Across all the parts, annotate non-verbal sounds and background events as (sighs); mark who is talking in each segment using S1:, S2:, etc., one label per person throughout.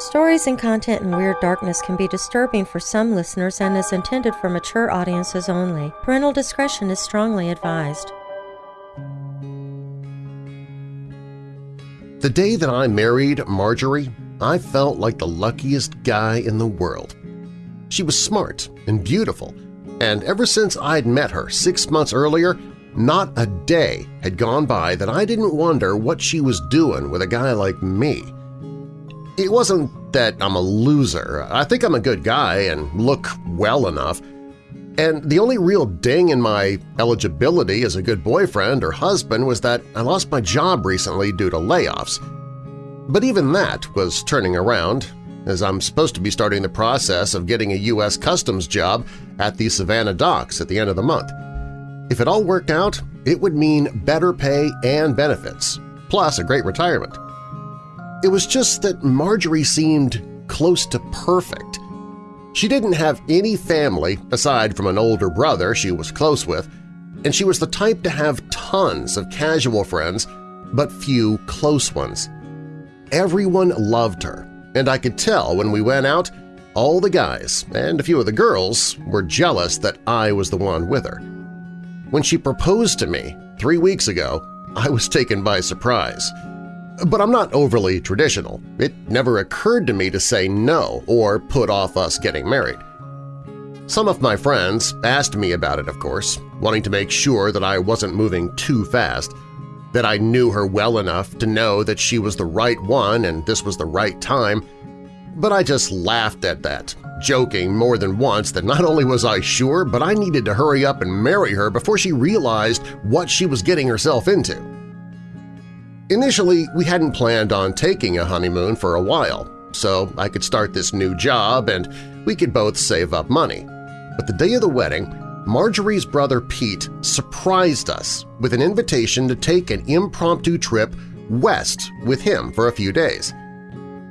S1: Stories and content in Weird Darkness can be disturbing for some listeners and is intended for mature audiences only. Parental discretion is strongly advised.
S2: The day that I married Marjorie, I felt like the luckiest guy in the world. She was smart and beautiful, and ever since I'd met her six months earlier, not a day had gone by that I didn't wonder what she was doing with a guy like me. It wasn't that I'm a loser. I think I'm a good guy and look well enough. And the only real ding in my eligibility as a good boyfriend or husband was that I lost my job recently due to layoffs. But even that was turning around, as I'm supposed to be starting the process of getting a U.S. Customs job at the Savannah docks at the end of the month. If it all worked out, it would mean better pay and benefits, plus a great retirement. It was just that Marjorie seemed close to perfect. She didn't have any family aside from an older brother she was close with, and she was the type to have tons of casual friends but few close ones. Everyone loved her, and I could tell when we went out all the guys and a few of the girls were jealous that I was the one with her. When she proposed to me three weeks ago, I was taken by surprise. But I'm not overly traditional. It never occurred to me to say no or put off us getting married. Some of my friends asked me about it, of course, wanting to make sure that I wasn't moving too fast, that I knew her well enough to know that she was the right one and this was the right time, but I just laughed at that, joking more than once that not only was I sure, but I needed to hurry up and marry her before she realized what she was getting herself into. Initially, we hadn't planned on taking a honeymoon for a while, so I could start this new job and we could both save up money. But the day of the wedding, Marjorie's brother Pete surprised us with an invitation to take an impromptu trip west with him for a few days.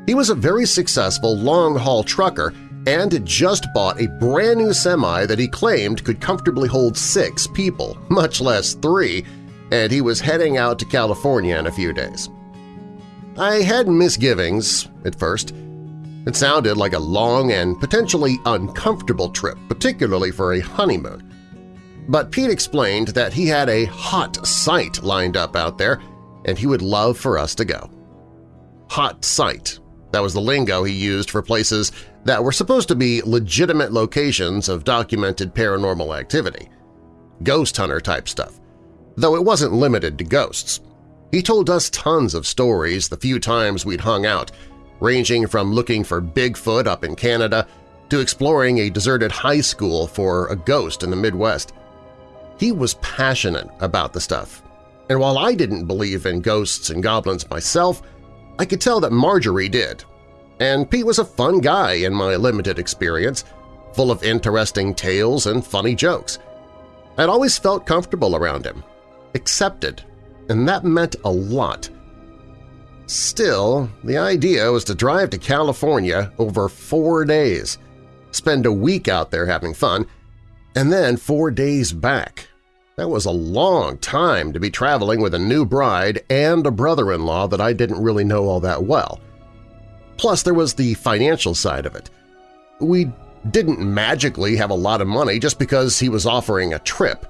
S2: He was a very successful long-haul trucker and had just bought a brand new semi that he claimed could comfortably hold six people, much less three, and he was heading out to California in a few days. I had misgivings at first. It sounded like a long and potentially uncomfortable trip, particularly for a honeymoon. But Pete explained that he had a hot site lined up out there and he would love for us to go. Hot site. That was the lingo he used for places that were supposed to be legitimate locations of documented paranormal activity. Ghost hunter type stuff though it wasn't limited to ghosts. He told us tons of stories the few times we'd hung out, ranging from looking for Bigfoot up in Canada to exploring a deserted high school for a ghost in the Midwest. He was passionate about the stuff, and while I didn't believe in ghosts and goblins myself, I could tell that Marjorie did. And Pete was a fun guy in my limited experience, full of interesting tales and funny jokes. I'd always felt comfortable around him, accepted, and that meant a lot. Still, the idea was to drive to California over four days, spend a week out there having fun, and then four days back. That was a long time to be traveling with a new bride and a brother-in-law that I didn't really know all that well. Plus, there was the financial side of it. We didn't magically have a lot of money just because he was offering a trip.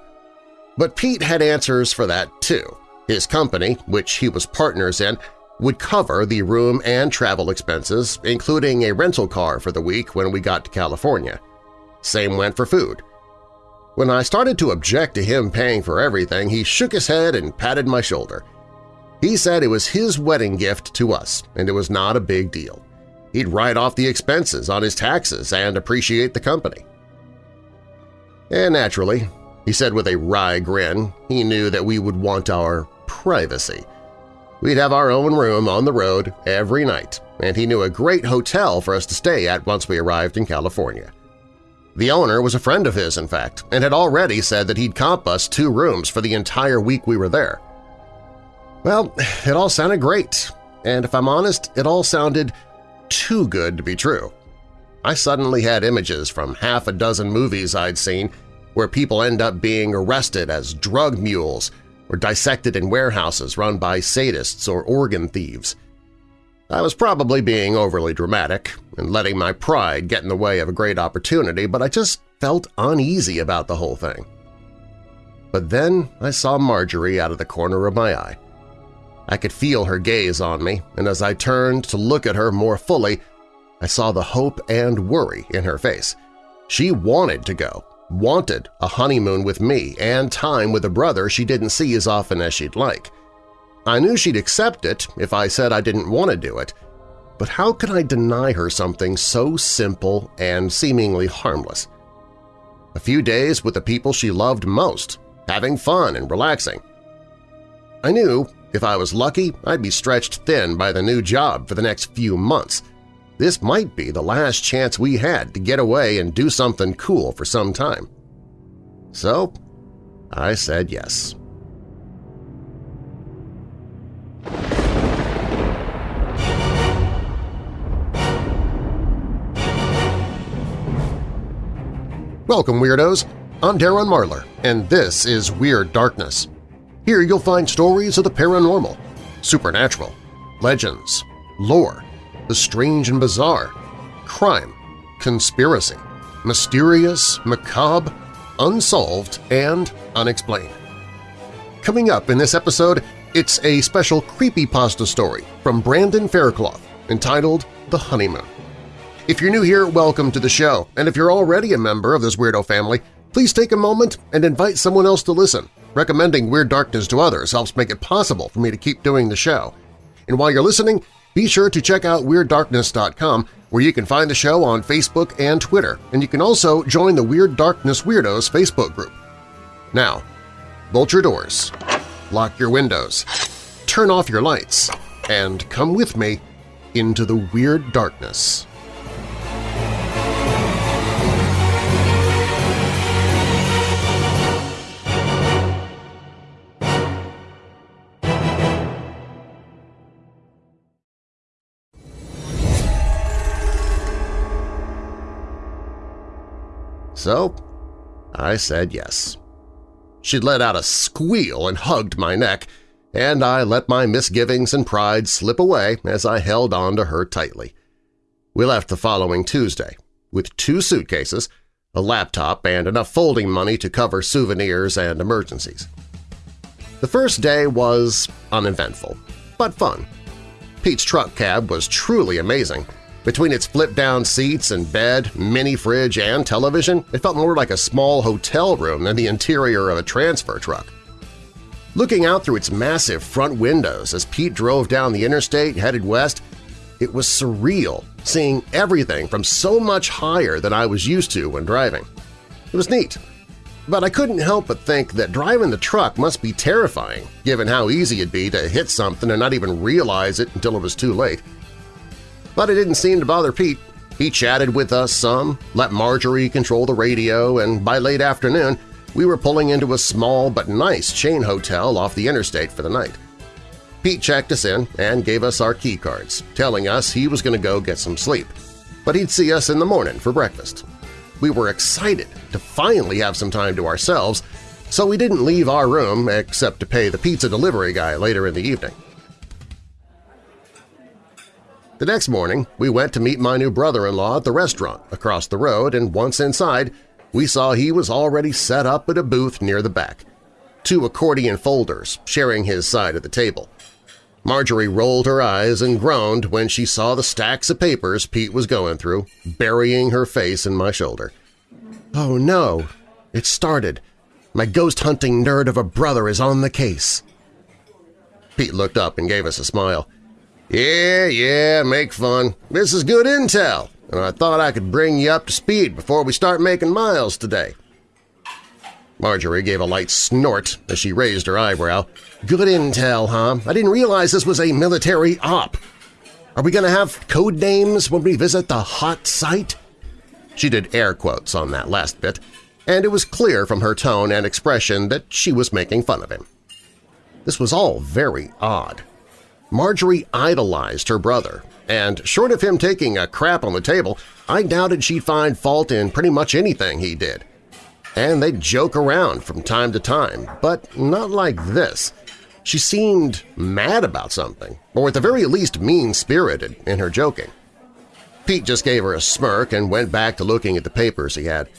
S2: But Pete had answers for that too. His company, which he was partners in, would cover the room and travel expenses, including a rental car for the week when we got to California. Same went for food. When I started to object to him paying for everything, he shook his head and patted my shoulder. He said it was his wedding gift to us, and it was not a big deal. He'd write off the expenses on his taxes and appreciate the company. And naturally, he said with a wry grin he knew that we would want our privacy. We'd have our own room on the road every night, and he knew a great hotel for us to stay at once we arrived in California. The owner was a friend of his, in fact, and had already said that he'd comp us two rooms for the entire week we were there. Well, it all sounded great, and if I'm honest, it all sounded too good to be true. I suddenly had images from half a dozen movies I'd seen where people end up being arrested as drug mules or dissected in warehouses run by sadists or organ thieves. I was probably being overly dramatic and letting my pride get in the way of a great opportunity, but I just felt uneasy about the whole thing. But then I saw Marjorie out of the corner of my eye. I could feel her gaze on me, and as I turned to look at her more fully, I saw the hope and worry in her face. She wanted to go, wanted a honeymoon with me and time with a brother she didn't see as often as she'd like. I knew she'd accept it if I said I didn't want to do it, but how could I deny her something so simple and seemingly harmless? A few days with the people she loved most, having fun and relaxing. I knew if I was lucky, I'd be stretched thin by the new job for the next few months. This might be the last chance we had to get away and do something cool for some time. So I said yes. Welcome, Weirdos! I'm Darren Marlar, and this is Weird Darkness. Here you'll find stories of the paranormal, supernatural, legends, lore, the strange and bizarre, crime, conspiracy, mysterious, macabre, unsolved, and unexplained. Coming up in this episode, it's a special creepypasta story from Brandon Faircloth entitled The Honeymoon. If you're new here, welcome to the show, and if you're already a member of this weirdo family, please take a moment and invite someone else to listen. Recommending Weird Darkness to others helps make it possible for me to keep doing the show. And while you're listening, be sure to check out WeirdDarkness.com where you can find the show on Facebook and Twitter, and you can also join the Weird Darkness Weirdos Facebook group. Now, bolt your doors, lock your windows, turn off your lights, and come with me into the Weird Darkness. So I said yes. She let out a squeal and hugged my neck, and I let my misgivings and pride slip away as I held on to her tightly. We left the following Tuesday, with two suitcases, a laptop, and enough folding money to cover souvenirs and emergencies. The first day was uneventful, but fun. Pete's truck cab was truly amazing, between its flip-down seats and bed, mini-fridge, and television, it felt more like a small hotel room than the interior of a transfer truck. Looking out through its massive front windows as Pete drove down the interstate headed west, it was surreal seeing everything from so much higher than I was used to when driving. It was neat, but I couldn't help but think that driving the truck must be terrifying given how easy it'd be to hit something and not even realize it until it was too late. But it didn't seem to bother Pete. He chatted with us some, let Marjorie control the radio, and by late afternoon we were pulling into a small but nice chain hotel off the interstate for the night. Pete checked us in and gave us our key cards, telling us he was going to go get some sleep, but he'd see us in the morning for breakfast. We were excited to finally have some time to ourselves, so we didn't leave our room except to pay the pizza delivery guy later in the evening. The next morning, we went to meet my new brother-in-law at the restaurant across the road, and once inside, we saw he was already set up at a booth near the back, two accordion folders sharing his side of the table. Marjorie rolled her eyes and groaned when she saw the stacks of papers Pete was going through, burying her face in my shoulder. Oh no! It started. My ghost-hunting nerd of a brother is on the case. Pete looked up and gave us a smile. Yeah, yeah, make fun. This is good intel, and I thought I could bring you up to speed before we start making miles today. Marjorie gave a light snort as she raised her eyebrow. Good intel, huh? I didn't realize this was a military op. Are we going to have code names when we visit the hot site? She did air quotes on that last bit, and it was clear from her tone and expression that she was making fun of him. This was all very odd. Marjorie idolized her brother, and short of him taking a crap on the table, I doubted she'd find fault in pretty much anything he did. And they'd joke around from time to time, but not like this. She seemed mad about something, or at the very least mean-spirited in her joking. Pete just gave her a smirk and went back to looking at the papers he had,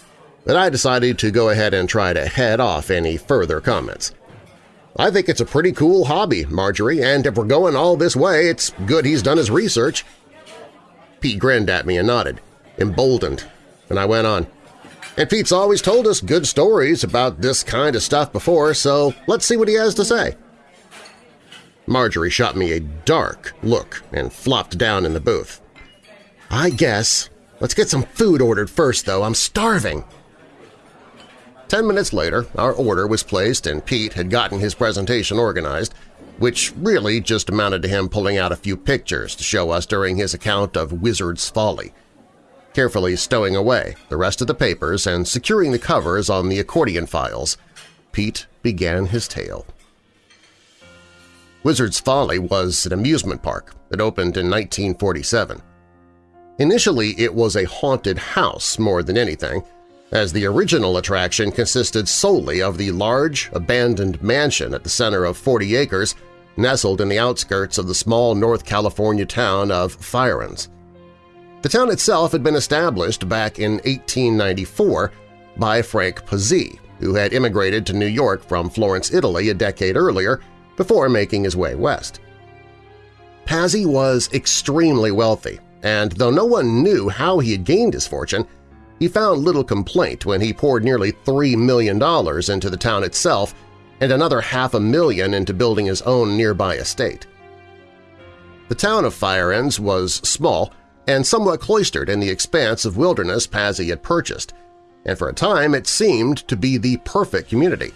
S2: but I decided to go ahead and try to head off any further comments. I think it's a pretty cool hobby, Marjorie, and if we're going all this way, it's good he's done his research. Pete grinned at me and nodded, emboldened, and I went on. And Pete's always told us good stories about this kind of stuff before, so let's see what he has to say. Marjorie shot me a dark look and flopped down in the booth. I guess. Let's get some food ordered first, though. I'm starving. Ten minutes later, our order was placed and Pete had gotten his presentation organized, which really just amounted to him pulling out a few pictures to show us during his account of Wizard's Folly. Carefully stowing away the rest of the papers and securing the covers on the accordion files, Pete began his tale. Wizard's Folly was an amusement park that opened in 1947. Initially, it was a haunted house more than anything, as the original attraction consisted solely of the large, abandoned mansion at the center of 40 acres nestled in the outskirts of the small North California town of Firenze. The town itself had been established back in 1894 by Frank Pazzi, who had immigrated to New York from Florence, Italy a decade earlier before making his way west. Pazzi was extremely wealthy, and though no one knew how he had gained his fortune, he found little complaint when he poured nearly $3 million into the town itself and another half a million into building his own nearby estate. The town of Firenze was small and somewhat cloistered in the expanse of wilderness Pazzi had purchased, and for a time it seemed to be the perfect community.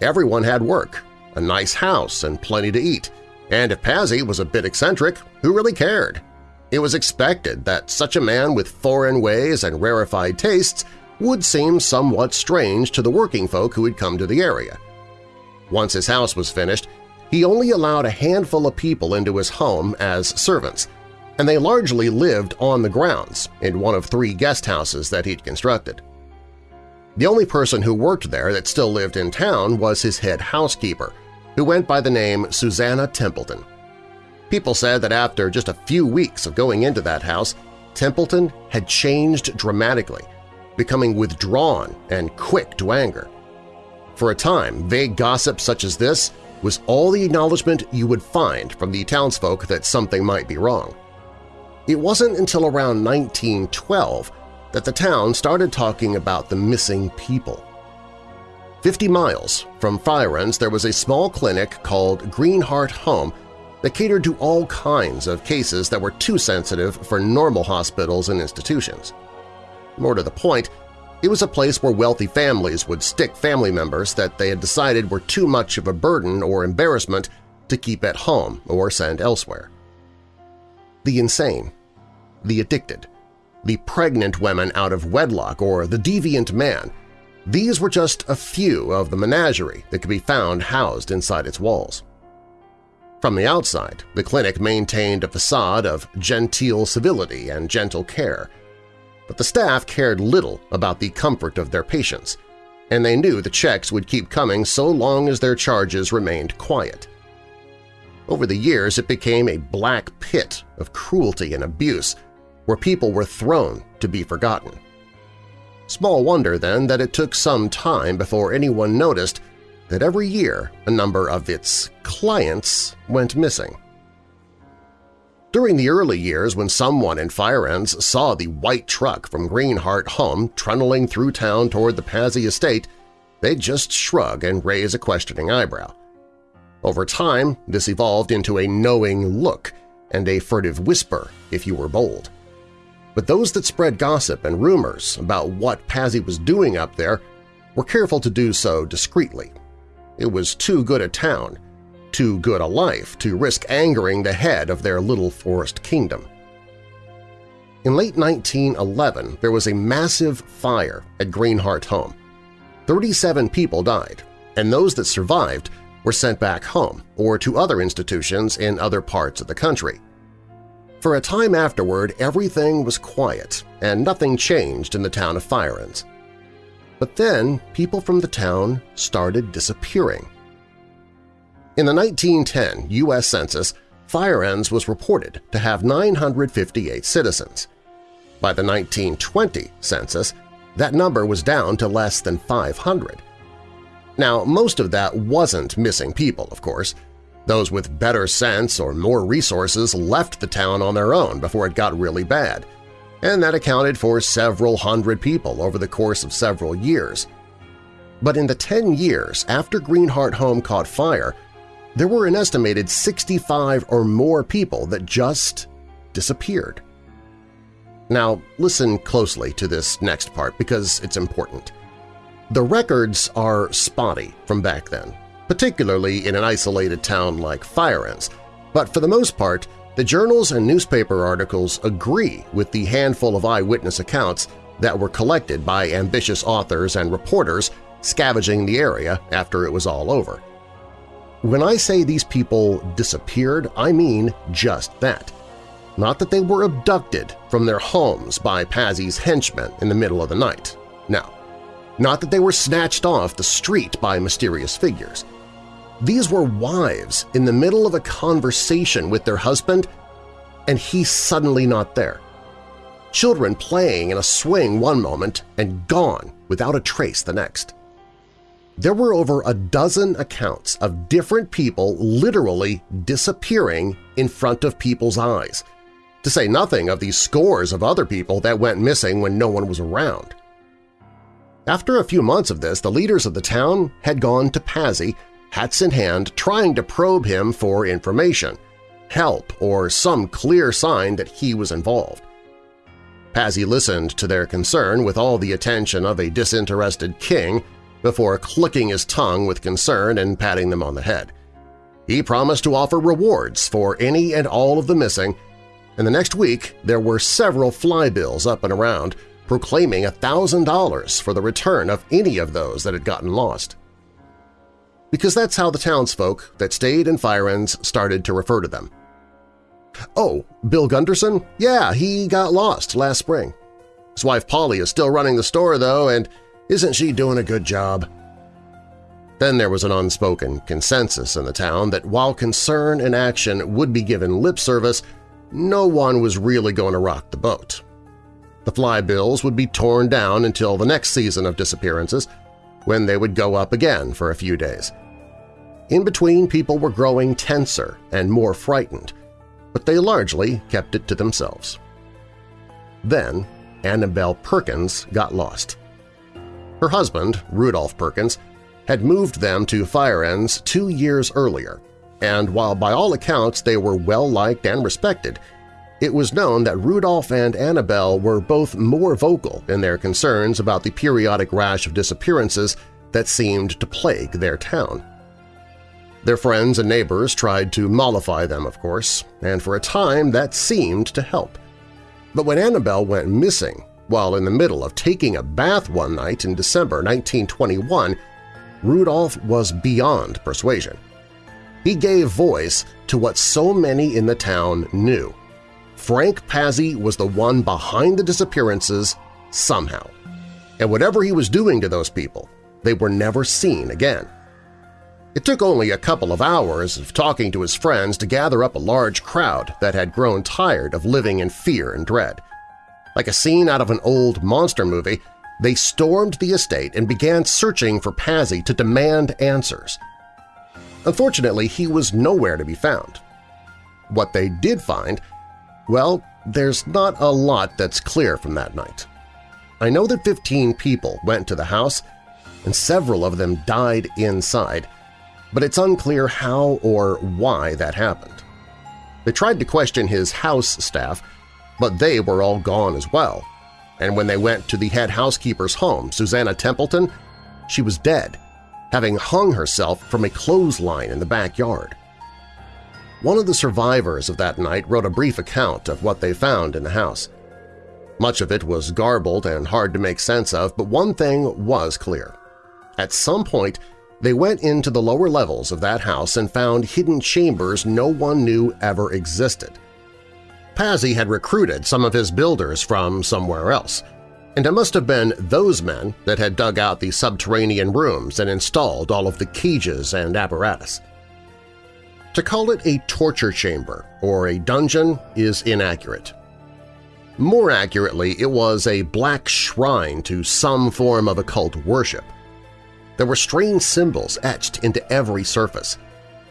S2: Everyone had work, a nice house, and plenty to eat, and if Pazzi was a bit eccentric, who really cared? It was expected that such a man with foreign ways and rarefied tastes would seem somewhat strange to the working folk who had come to the area. Once his house was finished, he only allowed a handful of people into his home as servants, and they largely lived on the grounds in one of three guest houses that he'd constructed. The only person who worked there that still lived in town was his head housekeeper, who went by the name Susanna Templeton. People said that after just a few weeks of going into that house, Templeton had changed dramatically, becoming withdrawn and quick to anger. For a time, vague gossip such as this was all the acknowledgement you would find from the townsfolk that something might be wrong. It wasn't until around 1912 that the town started talking about the missing people. Fifty miles from Firenze there was a small clinic called Greenheart Home that catered to all kinds of cases that were too sensitive for normal hospitals and institutions. More to the point, it was a place where wealthy families would stick family members that they had decided were too much of a burden or embarrassment to keep at home or send elsewhere. The insane, the addicted, the pregnant women out of wedlock, or the deviant man – these were just a few of the menagerie that could be found housed inside its walls. From the outside, the clinic maintained a facade of genteel civility and gentle care, but the staff cared little about the comfort of their patients, and they knew the checks would keep coming so long as their charges remained quiet. Over the years, it became a black pit of cruelty and abuse where people were thrown to be forgotten. Small wonder, then, that it took some time before anyone noticed that every year a number of its clients went missing. During the early years when someone in Firenze saw the white truck from Greenheart home trundling through town toward the Pazzi estate, they'd just shrug and raise a questioning eyebrow. Over time, this evolved into a knowing look and a furtive whisper if you were bold. But those that spread gossip and rumors about what Pazzi was doing up there were careful to do so discreetly it was too good a town, too good a life to risk angering the head of their little forest kingdom. In late 1911, there was a massive fire at Greenheart Home. 37 people died, and those that survived were sent back home or to other institutions in other parts of the country. For a time afterward, everything was quiet and nothing changed in the town of Firenze. But then people from the town started disappearing. In the 1910 U.S. Census, Firenze was reported to have 958 citizens. By the 1920 census, that number was down to less than 500. Now, most of that wasn't missing people, of course. Those with better sense or more resources left the town on their own before it got really bad, and that accounted for several hundred people over the course of several years. But in the 10 years after Greenheart Home caught fire, there were an estimated 65 or more people that just disappeared. Now listen closely to this next part because it's important. The records are spotty from back then, particularly in an isolated town like Firenze, but for the most part, the journals and newspaper articles agree with the handful of eyewitness accounts that were collected by ambitious authors and reporters scavenging the area after it was all over. When I say these people disappeared, I mean just that. Not that they were abducted from their homes by Pazzi's henchmen in the middle of the night. No. Not that they were snatched off the street by mysterious figures. These were wives in the middle of a conversation with their husband, and he's suddenly not there. Children playing in a swing one moment and gone without a trace the next. There were over a dozen accounts of different people literally disappearing in front of people's eyes, to say nothing of the scores of other people that went missing when no one was around. After a few months of this, the leaders of the town had gone to Pazzi, hats in hand, trying to probe him for information, help, or some clear sign that he was involved. Pazzi listened to their concern with all the attention of a disinterested king before clicking his tongue with concern and patting them on the head. He promised to offer rewards for any and all of the missing, and the next week there were several flybills up and around proclaiming $1,000 for the return of any of those that had gotten lost. Because that's how the townsfolk that stayed in Firenze started to refer to them. Oh, Bill Gunderson? Yeah, he got lost last spring. His wife Polly is still running the store, though, and isn't she doing a good job? Then there was an unspoken consensus in the town that while concern and action would be given lip service, no one was really going to rock the boat. The flybills would be torn down until the next season of disappearances, when they would go up again for a few days. In between, people were growing tenser and more frightened, but they largely kept it to themselves. Then Annabelle Perkins got lost. Her husband, Rudolph Perkins, had moved them to Firenze two years earlier, and while by all accounts they were well-liked and respected, it was known that Rudolph and Annabelle were both more vocal in their concerns about the periodic rash of disappearances that seemed to plague their town. Their friends and neighbors tried to mollify them, of course, and for a time that seemed to help. But when Annabelle went missing, while in the middle of taking a bath one night in December 1921, Rudolph was beyond persuasion. He gave voice to what so many in the town knew. Frank Pazzi was the one behind the disappearances somehow. And whatever he was doing to those people, they were never seen again. It took only a couple of hours of talking to his friends to gather up a large crowd that had grown tired of living in fear and dread. Like a scene out of an old monster movie, they stormed the estate and began searching for Pazzi to demand answers. Unfortunately, he was nowhere to be found. What they did find, well, there's not a lot that's clear from that night. I know that 15 people went to the house, and several of them died inside, but it's unclear how or why that happened. They tried to question his house staff, but they were all gone as well. And when they went to the head housekeeper's home, Susanna Templeton, she was dead, having hung herself from a clothesline in the backyard. One of the survivors of that night wrote a brief account of what they found in the house. Much of it was garbled and hard to make sense of, but one thing was clear. At some point, they went into the lower levels of that house and found hidden chambers no one knew ever existed. Pazzi had recruited some of his builders from somewhere else, and it must have been those men that had dug out the subterranean rooms and installed all of the cages and apparatus. To call it a torture chamber or a dungeon is inaccurate. More accurately, it was a black shrine to some form of occult worship. There were strange symbols etched into every surface,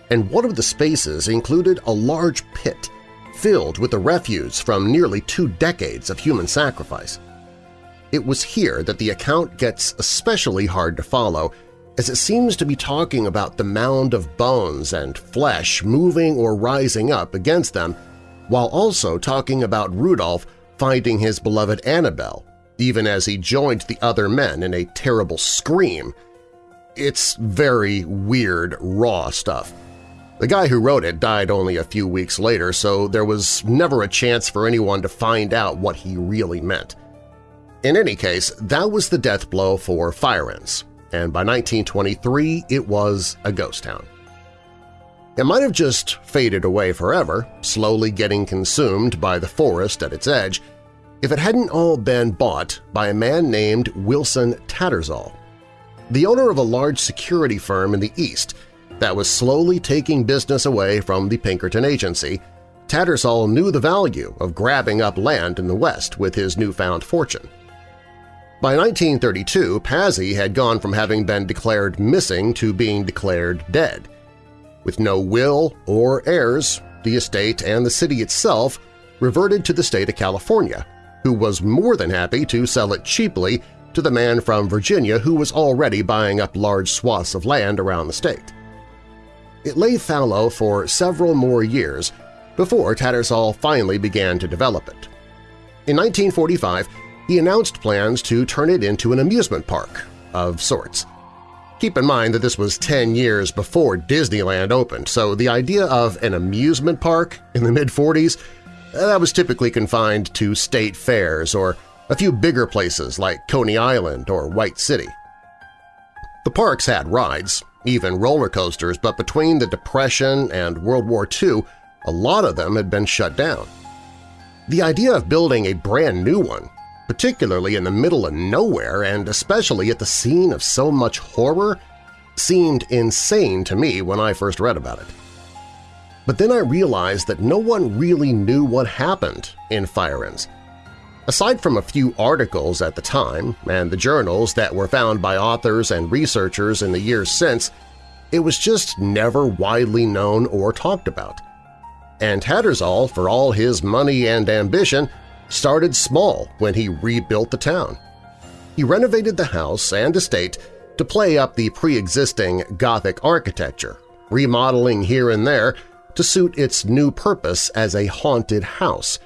S2: and one of the spaces included a large pit filled with the refuse from nearly two decades of human sacrifice. It was here that the account gets especially hard to follow as it seems to be talking about the mound of bones and flesh moving or rising up against them, while also talking about Rudolph finding his beloved Annabelle, even as he joined the other men in a terrible scream. It's very weird, raw stuff. The guy who wrote it died only a few weeks later, so there was never a chance for anyone to find out what he really meant. In any case, that was the death blow for Firenze, and by 1923 it was a ghost town. It might have just faded away forever, slowly getting consumed by the forest at its edge, if it hadn't all been bought by a man named Wilson Tattersall, the owner of a large security firm in the East that was slowly taking business away from the Pinkerton Agency, Tattersall knew the value of grabbing up land in the West with his newfound fortune. By 1932, Pazzi had gone from having been declared missing to being declared dead. With no will or heirs, the estate and the city itself reverted to the state of California, who was more than happy to sell it cheaply to the man from Virginia who was already buying up large swaths of land around the state. It lay fallow for several more years before Tattersall finally began to develop it. In 1945, he announced plans to turn it into an amusement park of sorts. Keep in mind that this was 10 years before Disneyland opened, so the idea of an amusement park in the mid-40s that was typically confined to state fairs or a few bigger places like Coney Island or White City. The parks had rides, even roller coasters, but between the Depression and World War II, a lot of them had been shut down. The idea of building a brand new one particularly in the middle of nowhere and especially at the scene of so much horror, seemed insane to me when I first read about it. But then I realized that no one really knew what happened in Firenze. Aside from a few articles at the time and the journals that were found by authors and researchers in the years since, it was just never widely known or talked about. And Tattersall, for all his money and ambition, started small when he rebuilt the town. He renovated the house and estate to play up the pre-existing Gothic architecture, remodeling here and there to suit its new purpose as a haunted house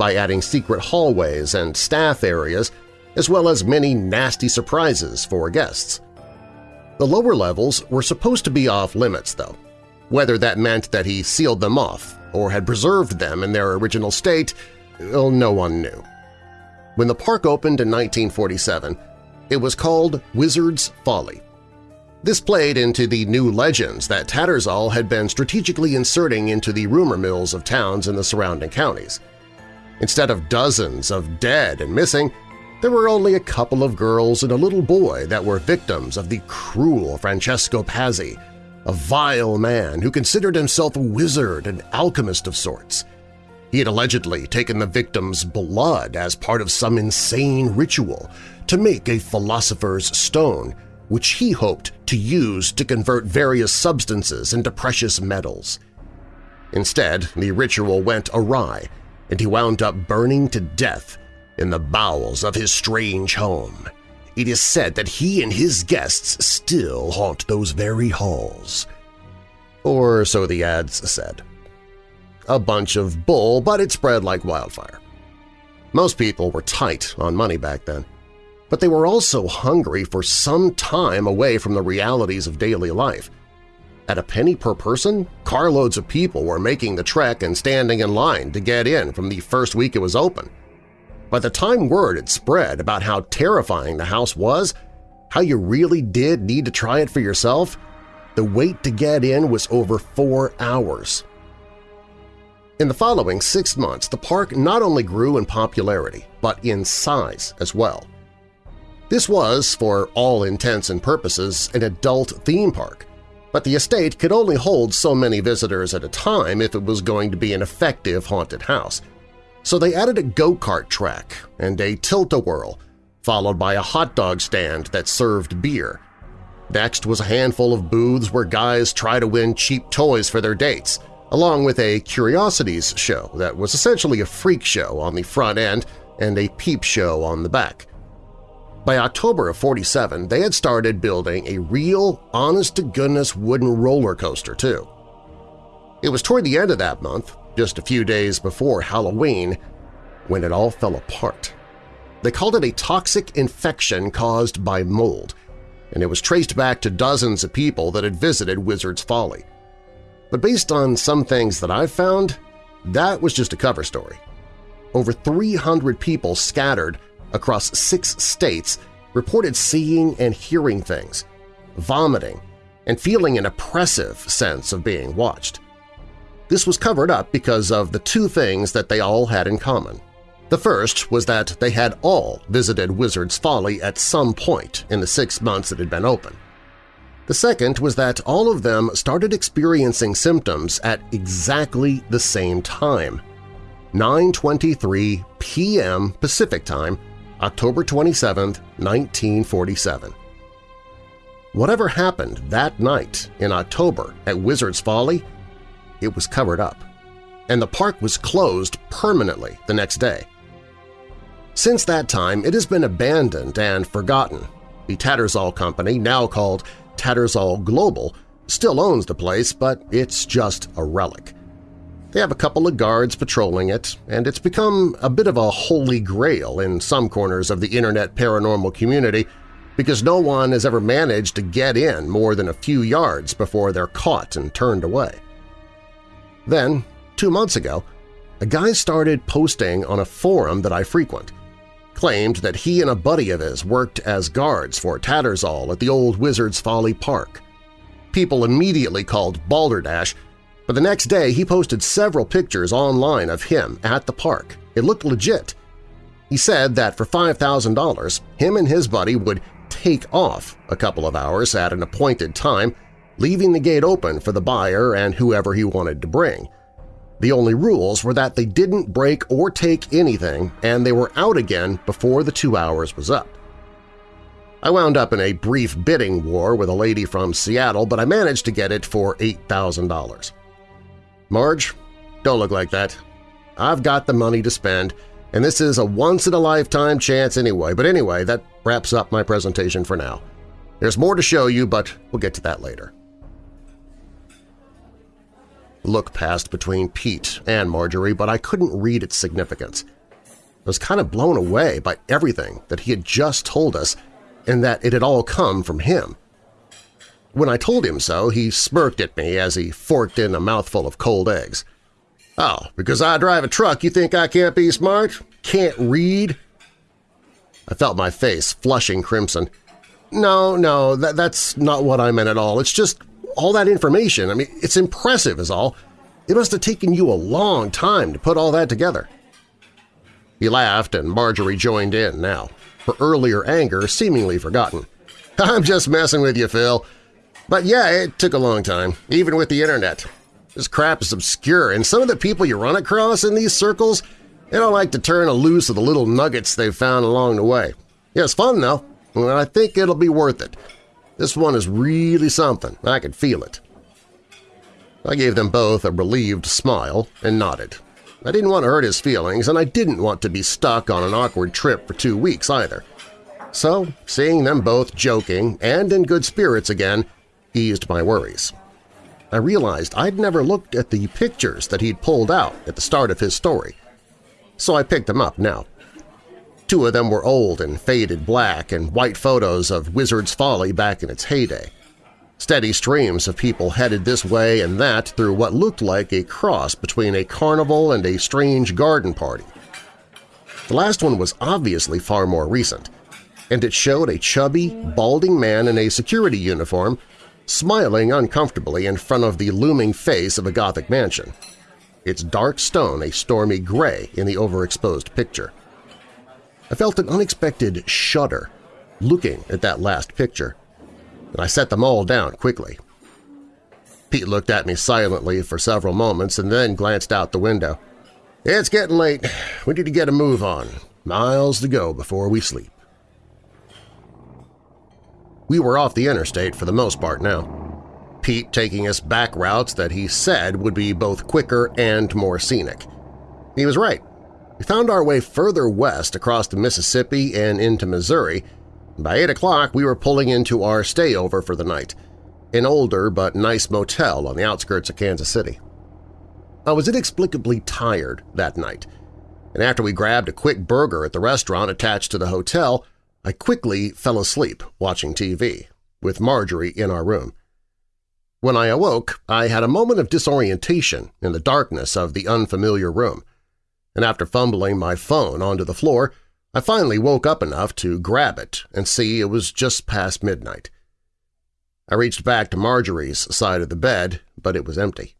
S2: by adding secret hallways and staff areas as well as many nasty surprises for guests. The lower levels were supposed to be off-limits, though, whether that meant that he sealed them off or had preserved them in their original state well, no one knew. When the park opened in 1947, it was called Wizard's Folly. This played into the new legends that Tattersall had been strategically inserting into the rumor mills of towns in the surrounding counties. Instead of dozens of dead and missing, there were only a couple of girls and a little boy that were victims of the cruel Francesco Pazzi, a vile man who considered himself a wizard and alchemist of sorts. He had allegedly taken the victim's blood as part of some insane ritual to make a philosopher's stone, which he hoped to use to convert various substances into precious metals. Instead, the ritual went awry, and he wound up burning to death in the bowels of his strange home. It is said that he and his guests still haunt those very halls. Or so the ads said a bunch of bull, but it spread like wildfire. Most people were tight on money back then, but they were also hungry for some time away from the realities of daily life. At a penny per person, carloads of people were making the trek and standing in line to get in from the first week it was open. By the time word had spread about how terrifying the house was, how you really did need to try it for yourself, the wait to get in was over four hours. In the following six months, the park not only grew in popularity, but in size as well. This was, for all intents and purposes, an adult theme park, but the estate could only hold so many visitors at a time if it was going to be an effective haunted house. So they added a go-kart track and a tilt-a-whirl, followed by a hot dog stand that served beer. Next was a handful of booths where guys try to win cheap toys for their dates, along with a curiosities show that was essentially a freak show on the front end and a peep show on the back. By October of 47, they had started building a real, honest-to-goodness wooden roller coaster, too. It was toward the end of that month, just a few days before Halloween, when it all fell apart. They called it a toxic infection caused by mold, and it was traced back to dozens of people that had visited Wizard's Folly. But based on some things that I've found, that was just a cover story. Over 300 people scattered across six states reported seeing and hearing things, vomiting, and feeling an oppressive sense of being watched. This was covered up because of the two things that they all had in common. The first was that they had all visited Wizard's Folly at some point in the six months it had been open. The second was that all of them started experiencing symptoms at exactly the same time, 9.23 p.m. Pacific Time October 27, 1947. Whatever happened that night in October at Wizard's Folly, it was covered up, and the park was closed permanently the next day. Since that time, it has been abandoned and forgotten. The Tattersall Company, now called Tattersall Global, still owns the place, but it's just a relic. They have a couple of guards patrolling it, and it's become a bit of a holy grail in some corners of the internet paranormal community because no one has ever managed to get in more than a few yards before they're caught and turned away. Then, two months ago, a guy started posting on a forum that I frequent, claimed that he and a buddy of his worked as guards for Tattersall at the old Wizard's Folly Park. People immediately called Balderdash but the next day he posted several pictures online of him at the park. It looked legit. He said that for $5,000, him and his buddy would take off a couple of hours at an appointed time, leaving the gate open for the buyer and whoever he wanted to bring. The only rules were that they didn't break or take anything and they were out again before the two hours was up. I wound up in a brief bidding war with a lady from Seattle, but I managed to get it for $8,000. Marge, don't look like that. I've got the money to spend, and this is a once-in-a-lifetime chance anyway. But anyway, that wraps up my presentation for now. There's more to show you, but we'll get to that later. Look passed between Pete and Marjorie, but I couldn't read its significance. I was kind of blown away by everything that he had just told us and that it had all come from him. When I told him so, he smirked at me as he forked in a mouthful of cold eggs. Oh, because I drive a truck you think I can't be smart? Can't read? I felt my face flushing crimson. No, no, that, that's not what I meant at all. It's just all that information. I mean, it's impressive is all. It must have taken you a long time to put all that together. He laughed and Marjorie joined in now, her earlier anger seemingly forgotten. (laughs) I'm just messing with you, Phil. But yeah, it took a long time, even with the internet. This crap is obscure, and some of the people you run across in these circles, they don't like to turn a loose of the little nuggets they've found along the way. Yeah, it's fun, though, and I think it'll be worth it. This one is really something. I can feel it. I gave them both a relieved smile and nodded. I didn't want to hurt his feelings, and I didn't want to be stuck on an awkward trip for two weeks either. So, seeing them both joking and in good spirits again, eased my worries. I realized I'd never looked at the pictures that he'd pulled out at the start of his story, so I picked them up now. Two of them were old and faded black and white photos of Wizard's Folly back in its heyday. Steady streams of people headed this way and that through what looked like a cross between a carnival and a strange garden party. The last one was obviously far more recent, and it showed a chubby, balding man in a security uniform smiling uncomfortably in front of the looming face of a Gothic mansion. Its dark stone a stormy gray in the overexposed picture. I felt an unexpected shudder looking at that last picture, and I set them all down quickly. Pete looked at me silently for several moments and then glanced out the window. It's getting late. We need to get a move on. Miles to go before we sleep. We were off the interstate for the most part now. Pete taking us back routes that he said would be both quicker and more scenic. He was right. We found our way further west across the Mississippi and into Missouri. By 8 o'clock we were pulling into our stayover for the night, an older but nice motel on the outskirts of Kansas City. I was inexplicably tired that night, and after we grabbed a quick burger at the restaurant attached to the hotel, I quickly fell asleep watching TV, with Marjorie in our room. When I awoke, I had a moment of disorientation in the darkness of the unfamiliar room, and after fumbling my phone onto the floor, I finally woke up enough to grab it and see it was just past midnight. I reached back to Marjorie's side of the bed, but it was empty.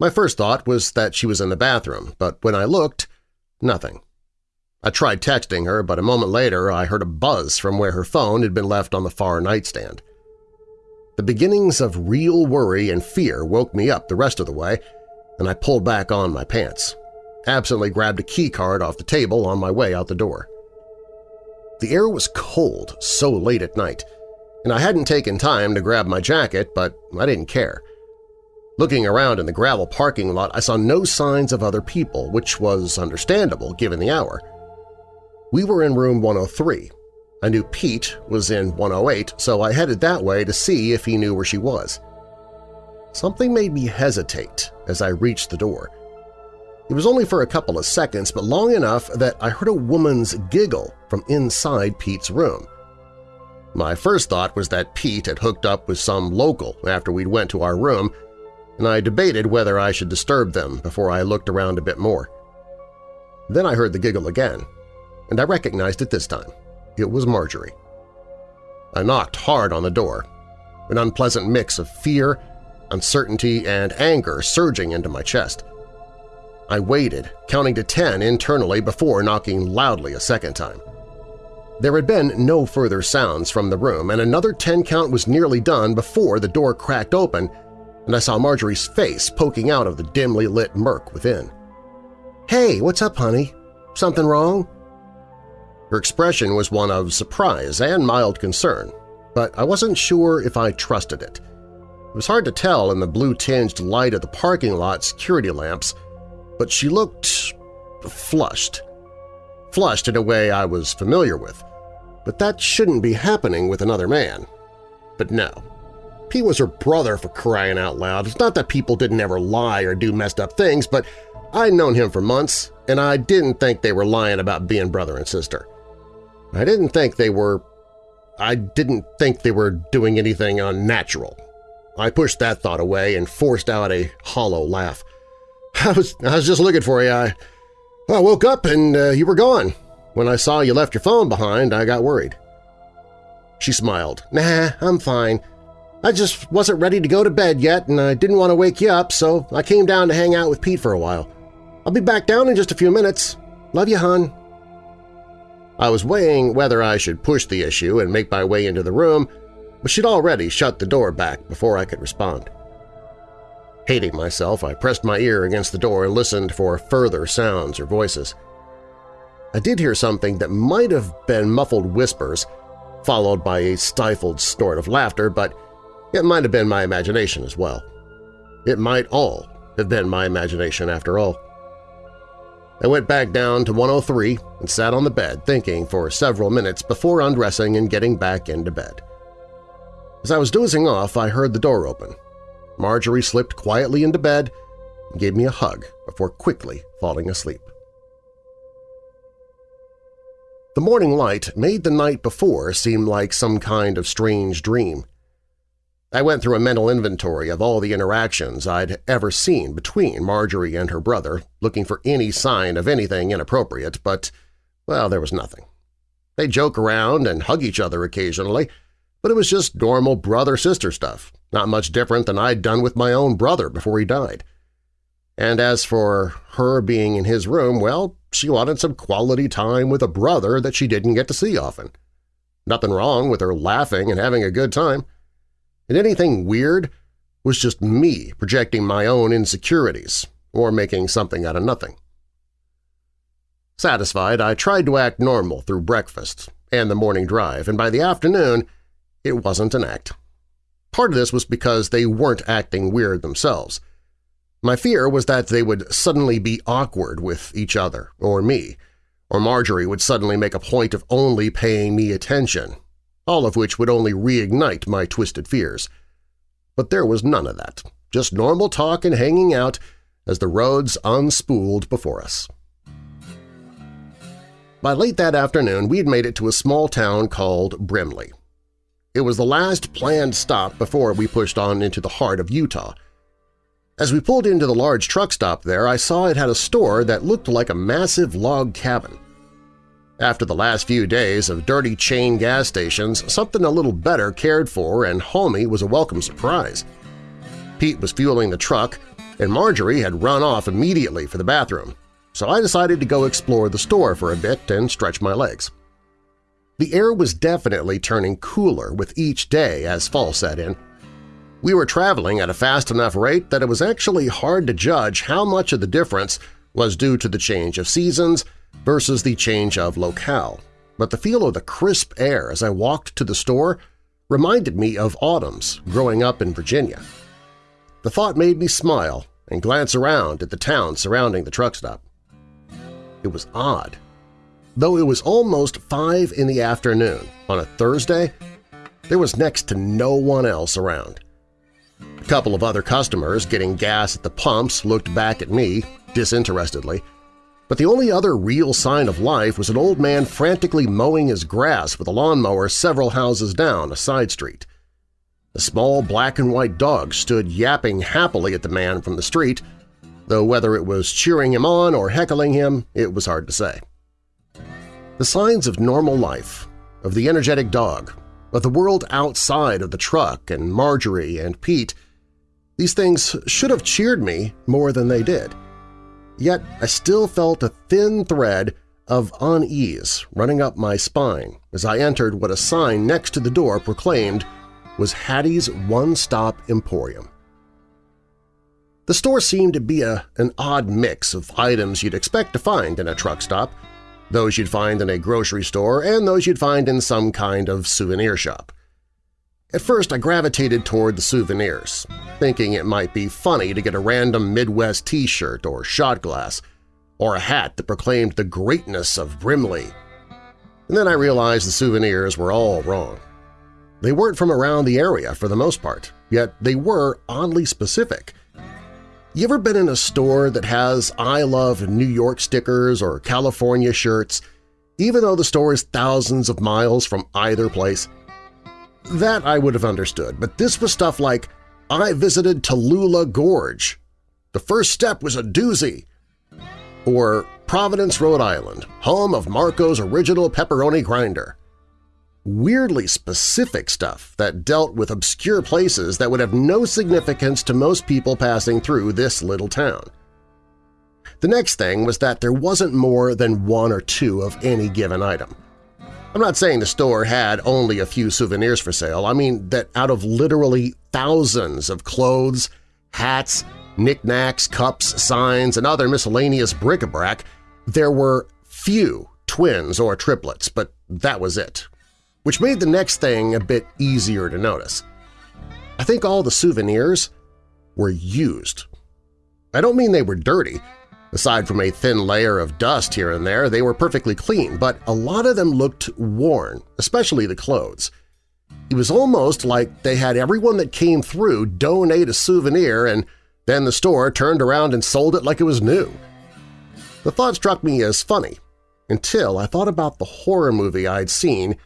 S2: My first thought was that she was in the bathroom, but when I looked, nothing. I tried texting her, but a moment later I heard a buzz from where her phone had been left on the far nightstand. The beginnings of real worry and fear woke me up the rest of the way, and I pulled back on my pants, absently grabbed a key card off the table on my way out the door. The air was cold so late at night, and I hadn't taken time to grab my jacket, but I didn't care. Looking around in the gravel parking lot, I saw no signs of other people, which was understandable given the hour. We were in room 103. I knew Pete was in 108, so I headed that way to see if he knew where she was. Something made me hesitate as I reached the door. It was only for a couple of seconds, but long enough that I heard a woman's giggle from inside Pete's room. My first thought was that Pete had hooked up with some local after we'd went to our room, and I debated whether I should disturb them before I looked around a bit more. Then I heard the giggle again, and I recognized it this time. It was Marjorie. I knocked hard on the door, an unpleasant mix of fear, uncertainty, and anger surging into my chest. I waited, counting to ten internally before knocking loudly a second time. There had been no further sounds from the room, and another ten count was nearly done before the door cracked open and I saw Marjorie's face poking out of the dimly lit murk within. "'Hey, what's up, honey? Something wrong?' Her expression was one of surprise and mild concern, but I wasn't sure if I trusted it. It was hard to tell in the blue-tinged light of the parking lot security lamps, but she looked flushed. Flushed in a way I was familiar with, but that shouldn't be happening with another man. But no, Pete was her brother for crying out loud. It's not that people didn't ever lie or do messed up things, but I'd known him for months, and I didn't think they were lying about being brother and sister. I didn't think they were… I didn't think they were doing anything unnatural. I pushed that thought away and forced out a hollow laugh. (laughs) I was, I was just looking for you. I, I woke up and uh, you were gone. When I saw you left your phone behind, I got worried. She smiled. Nah, I'm fine. I just wasn't ready to go to bed yet and I didn't want to wake you up, so I came down to hang out with Pete for a while. I'll be back down in just a few minutes. Love you, hon. I was weighing whether I should push the issue and make my way into the room, but she'd already shut the door back before I could respond. Hating myself, I pressed my ear against the door and listened for further sounds or voices. I did hear something that might have been muffled whispers, followed by a stifled snort of laughter, but it might have been my imagination as well. It might all have been my imagination after all. I went back down to 103 and sat on the bed thinking for several minutes before undressing and getting back into bed. As I was dozing off, I heard the door open. Marjorie slipped quietly into bed and gave me a hug before quickly falling asleep. The morning light made the night before seem like some kind of strange dream. I went through a mental inventory of all the interactions I'd ever seen between Marjorie and her brother, looking for any sign of anything inappropriate, but, well, there was nothing. They joke around and hug each other occasionally, but it was just normal brother-sister stuff, not much different than I'd done with my own brother before he died. And as for her being in his room, well, she wanted some quality time with a brother that she didn't get to see often. Nothing wrong with her laughing and having a good time. And anything weird was just me projecting my own insecurities or making something out of nothing. Satisfied, I tried to act normal through breakfast and the morning drive, and by the afternoon it wasn't an act. Part of this was because they weren't acting weird themselves. My fear was that they would suddenly be awkward with each other or me, or Marjorie would suddenly make a point of only paying me attention, all of which would only reignite my twisted fears. But there was none of that, just normal talk and hanging out as the roads unspooled before us. By late that afternoon, we had made it to a small town called Brimley. It was the last planned stop before we pushed on into the heart of Utah. As we pulled into the large truck stop there, I saw it had a store that looked like a massive log cabin. After the last few days of dirty chain gas stations, something a little better cared for and homey was a welcome surprise. Pete was fueling the truck, and Marjorie had run off immediately for the bathroom, so I decided to go explore the store for a bit and stretch my legs. The air was definitely turning cooler with each day as fall set in. We were traveling at a fast enough rate that it was actually hard to judge how much of the difference was due to the change of seasons versus the change of locale, but the feel of the crisp air as I walked to the store reminded me of autumns growing up in Virginia. The thought made me smile and glance around at the town surrounding the truck stop. It was odd Though it was almost 5 in the afternoon on a Thursday, there was next to no one else around. A couple of other customers getting gas at the pumps looked back at me disinterestedly, but the only other real sign of life was an old man frantically mowing his grass with a lawnmower several houses down a side street. A small black and white dog stood yapping happily at the man from the street, though whether it was cheering him on or heckling him, it was hard to say. The signs of normal life, of the energetic dog, of the world outside of the truck and Marjorie and Pete, these things should have cheered me more than they did. Yet I still felt a thin thread of unease running up my spine as I entered what a sign next to the door proclaimed was Hattie's One Stop Emporium. The store seemed to be a, an odd mix of items you'd expect to find in a truck stop – those you'd find in a grocery store and those you'd find in some kind of souvenir shop. At first I gravitated toward the souvenirs, thinking it might be funny to get a random Midwest t-shirt or shot glass, or a hat that proclaimed the greatness of Brimley. And then I realized the souvenirs were all wrong. They weren't from around the area for the most part, yet they were oddly specific, you ever been in a store that has I love New York stickers or California shirts, even though the store is thousands of miles from either place? That I would have understood, but this was stuff like, I visited Tallulah Gorge. The first step was a doozy. Or Providence, Rhode Island, home of Marco's original pepperoni grinder weirdly specific stuff that dealt with obscure places that would have no significance to most people passing through this little town. The next thing was that there wasn't more than one or two of any given item. I'm not saying the store had only a few souvenirs for sale, I mean that out of literally thousands of clothes, hats, knickknacks, cups, signs, and other miscellaneous bric-a-brac, there were few twins or triplets, but that was it which made the next thing a bit easier to notice. I think all the souvenirs were used. I don't mean they were dirty. Aside from a thin layer of dust here and there, they were perfectly clean, but a lot of them looked worn, especially the clothes. It was almost like they had everyone that came through donate a souvenir and then the store turned around and sold it like it was new. The thought struck me as funny, until I thought about the horror movie I'd seen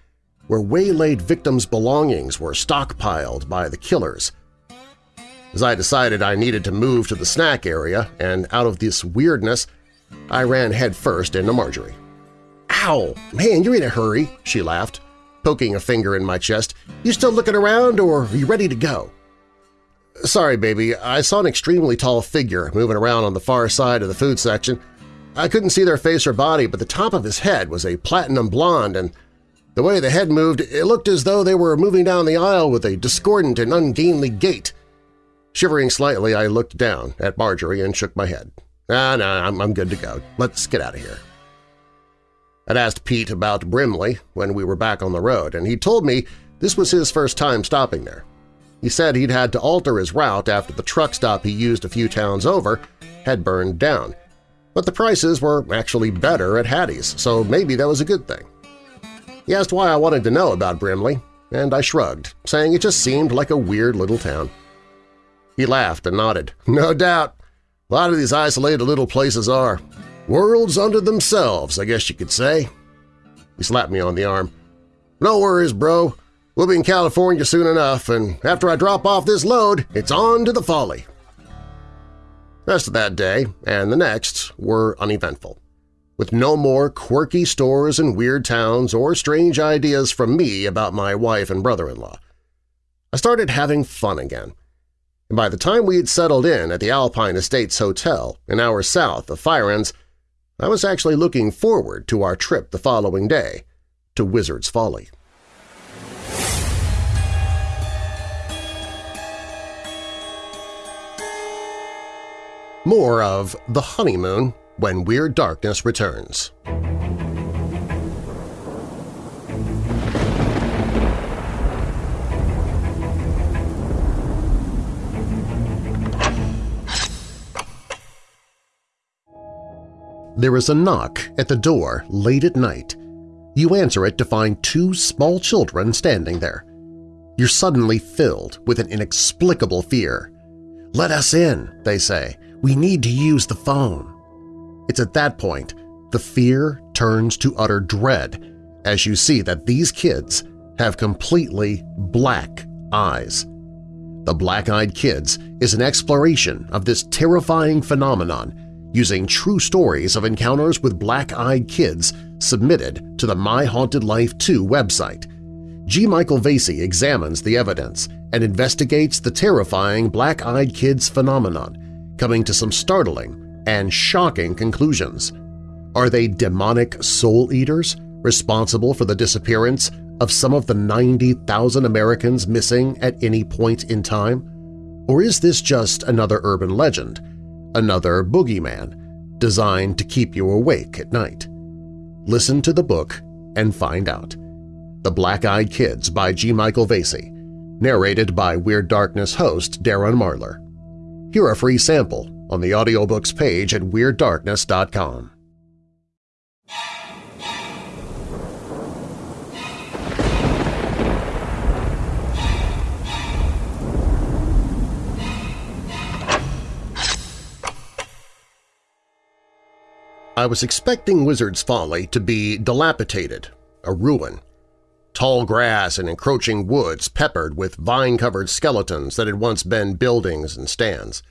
S2: where waylaid victims' belongings were stockpiled by the killers. As I decided I needed to move to the snack area, and out of this weirdness, I ran headfirst into Marjorie. "'Ow! Man, you're in a hurry!' she laughed, poking a finger in my chest. "'You still looking around, or are you ready to go?' "'Sorry, baby. I saw an extremely tall figure moving around on the far side of the food section. I couldn't see their face or body, but the top of his head was a platinum blonde, and the way the head moved, it looked as though they were moving down the aisle with a discordant and ungainly gait. Shivering slightly, I looked down at Marjorie and shook my head. Ah, no, I'm, I'm good to go. Let's get out of here. I'd asked Pete about Brimley when we were back on the road, and he told me this was his first time stopping there. He said he'd had to alter his route after the truck stop he used a few towns over had burned down, but the prices were actually better at Hattie's, so maybe that was a good thing. He asked why I wanted to know about Brimley, and I shrugged, saying it just seemed like a weird little town. He laughed and nodded. (laughs) No doubt. A lot of these isolated little places are. Worlds unto themselves, I guess you could say. He slapped me on the arm. No worries, bro. We'll be in California soon enough, and after I drop off this load, it's on to the folly. rest of that day and the next were uneventful, with no more quirky stores and weird towns or strange ideas from me about my wife and brother-in-law. I started having fun again, and by the time we had settled in at the Alpine Estates Hotel an hour south of Firenze, I was actually looking forward to our trip the following day to Wizard's Folly. More of The Honeymoon when Weird Darkness returns. There is a knock at the door late at night. You answer it to find two small children standing there. You're suddenly filled with an inexplicable fear. Let us in, they say. We need to use the phone. It's at that point the fear turns to utter dread as you see that these kids have completely black eyes. The Black-Eyed Kids is an exploration of this terrifying phenomenon using true stories of encounters with black-eyed kids submitted to the My Haunted Life 2 website. G. Michael Vasey examines the evidence and investigates the terrifying black-eyed kids phenomenon, coming to some startling and shocking conclusions. Are they demonic soul eaters responsible for the disappearance of some of the 90,000 Americans missing at any point in time? Or is this just another urban legend, another boogeyman, designed to keep you awake at night. Listen to the book and find out. The Black-Eyed Kids by G. Michael Vasey, narrated by Weird Darkness host Darren Marlar. Hear a free sample on the audiobooks page at WeirdDarkness.com. I was expecting Wizard's Folly to be dilapidated, a ruin. Tall grass and encroaching woods peppered with vine-covered skeletons that had once been buildings and stands.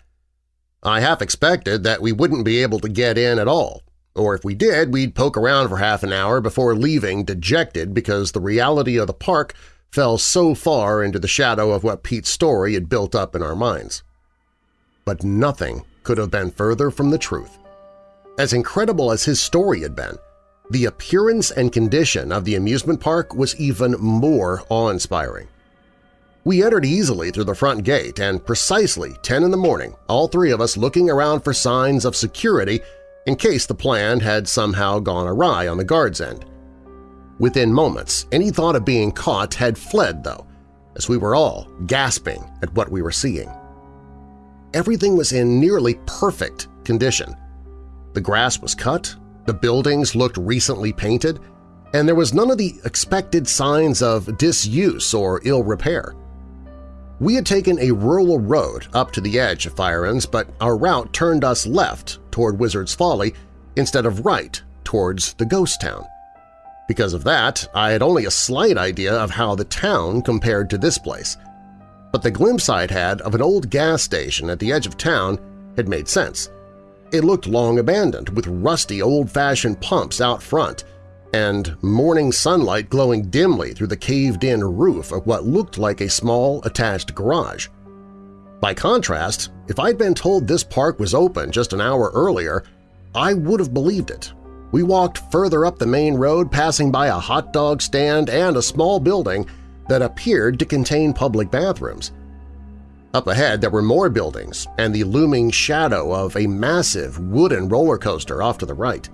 S2: I half expected that we wouldn't be able to get in at all, or if we did, we'd poke around for half an hour before leaving dejected because the reality of the park fell so far into the shadow of what Pete's story had built up in our minds. But nothing could have been further from the truth. As incredible as his story had been, the appearance and condition of the amusement park was even more awe-inspiring. We entered easily through the front gate and precisely 10 in the morning, all three of us looking around for signs of security in case the plan had somehow gone awry on the guard's end. Within moments, any thought of being caught had fled, though, as we were all gasping at what we were seeing. Everything was in nearly perfect condition, the grass was cut, the buildings looked recently painted, and there was none of the expected signs of disuse or ill repair. We had taken a rural road up to the edge of Firenze, but our route turned us left toward Wizard's Folly instead of right towards the ghost town. Because of that, I had only a slight idea of how the town compared to this place. But the glimpse I'd had of an old gas station at the edge of town had made sense. It looked long abandoned, with rusty old-fashioned pumps out front and morning sunlight glowing dimly through the caved-in roof of what looked like a small attached garage. By contrast, if I'd been told this park was open just an hour earlier, I would have believed it. We walked further up the main road passing by a hot dog stand and a small building that appeared to contain public bathrooms. Up ahead there were more buildings and the looming shadow of a massive wooden roller coaster off to the right.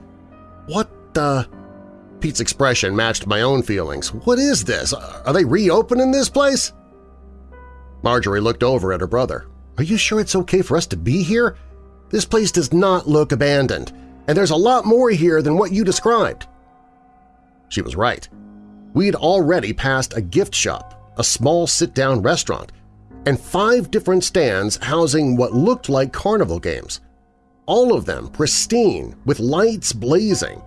S2: What the… Pete's expression matched my own feelings. What is this? Are they reopening this place? Marjorie looked over at her brother. Are you sure it's okay for us to be here? This place does not look abandoned, and there's a lot more here than what you described. She was right. We had already passed a gift shop, a small sit-down restaurant, and five different stands housing what looked like carnival games. All of them pristine, with lights blazing.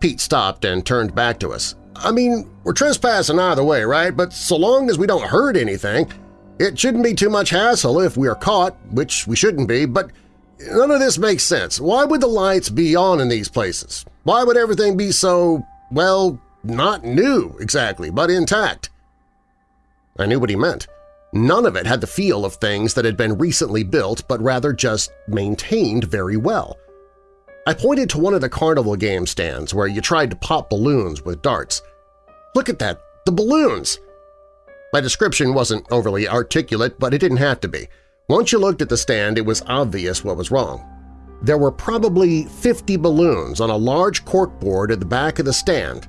S2: Pete stopped and turned back to us. I mean, we're trespassing either way, right? But so long as we don't hurt anything, it shouldn't be too much hassle if we are caught, which we shouldn't be, but none of this makes sense. Why would the lights be on in these places? Why would everything be so, well, not new exactly, but intact? I knew what he meant. None of it had the feel of things that had been recently built but rather just maintained very well. I pointed to one of the carnival game stands where you tried to pop balloons with darts. Look at that! The balloons! My description wasn't overly articulate, but it didn't have to be. Once you looked at the stand, it was obvious what was wrong. There were probably 50 balloons on a large corkboard at the back of the stand,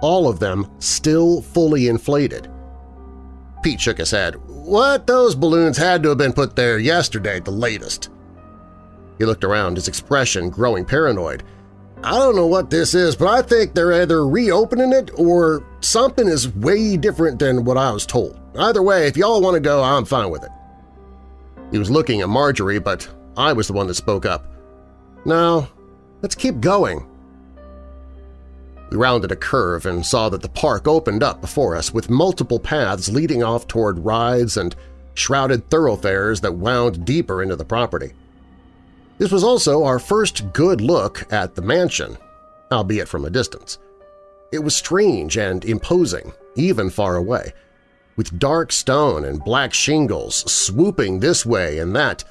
S2: all of them still fully inflated. Pete shook his head. What? Those balloons had to have been put there yesterday at the latest. He looked around, his expression growing paranoid. I don't know what this is, but I think they're either reopening it or something is way different than what I was told. Either way, if y'all want to go, I'm fine with it. He was looking at Marjorie, but I was the one that spoke up. No, let's keep going. We rounded a curve and saw that the park opened up before us with multiple paths leading off toward rides and shrouded thoroughfares that wound deeper into the property. This was also our first good look at the mansion, albeit from a distance. It was strange and imposing, even far away, with dark stone and black shingles swooping this way and that,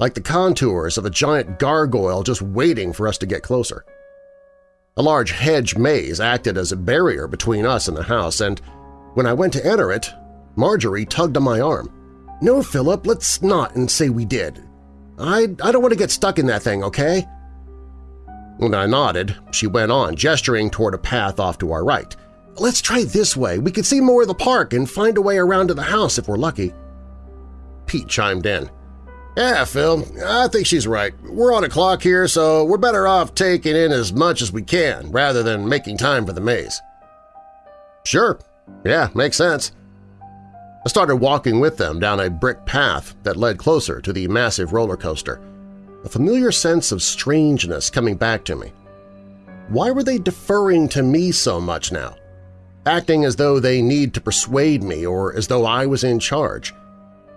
S2: like the contours of a giant gargoyle just waiting for us to get closer. A large hedge maze acted as a barrier between us and the house, and when I went to enter it, Marjorie tugged on my arm. No, Philip, let's not and say we did. I, I don't want to get stuck in that thing, okay? When I nodded, she went on, gesturing toward a path off to our right. Let's try this way. We could see more of the park and find a way around to the house if we're lucky. Pete chimed in. Yeah, Phil, I think she's right. We're on a clock here, so we're better off taking in as much as we can rather than making time for the maze. Sure. Yeah, makes sense. I started walking with them down a brick path that led closer to the massive roller coaster, a familiar sense of strangeness coming back to me. Why were they deferring to me so much now? Acting as though they need to persuade me or as though I was in charge.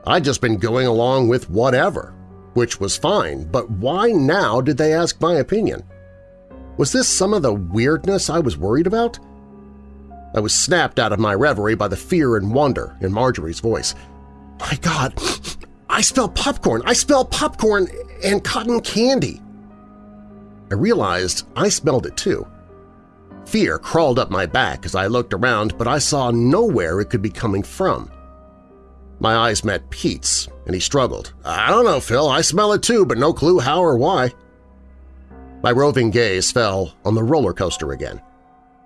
S2: I'd just been going along with whatever, which was fine, but why now did they ask my opinion? Was this some of the weirdness I was worried about? I was snapped out of my reverie by the fear and wonder in Marjorie's voice. My God, I smell popcorn! I smell popcorn and cotton candy! I realized I smelled it too. Fear crawled up my back as I looked around, but I saw nowhere it could be coming from. My eyes met Pete's, and he struggled. I don't know, Phil. I smell it too, but no clue how or why. My roving gaze fell on the roller coaster again.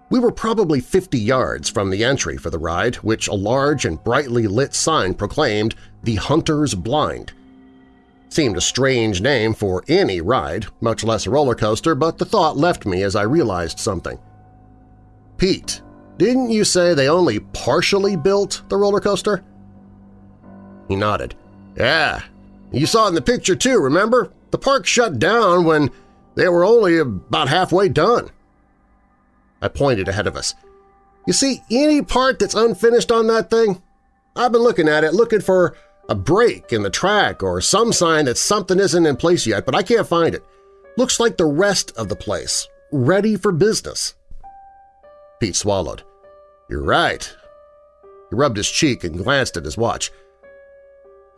S2: We were probably 50 yards from the entry for the ride, which a large and brightly lit sign proclaimed the Hunter's Blind. Seemed a strange name for any ride, much less a roller coaster, but the thought left me as I realized something. Pete, didn't you say they only partially built the roller coaster? He nodded. Yeah, you saw in the picture too, remember? The park shut down when they were only about halfway done. I pointed ahead of us. You see any part that's unfinished on that thing? I've been looking at it, looking for a break in the track or some sign that something isn't in place yet, but I can't find it. Looks like the rest of the place, ready for business. Pete swallowed. You're right. He rubbed his cheek and glanced at his watch.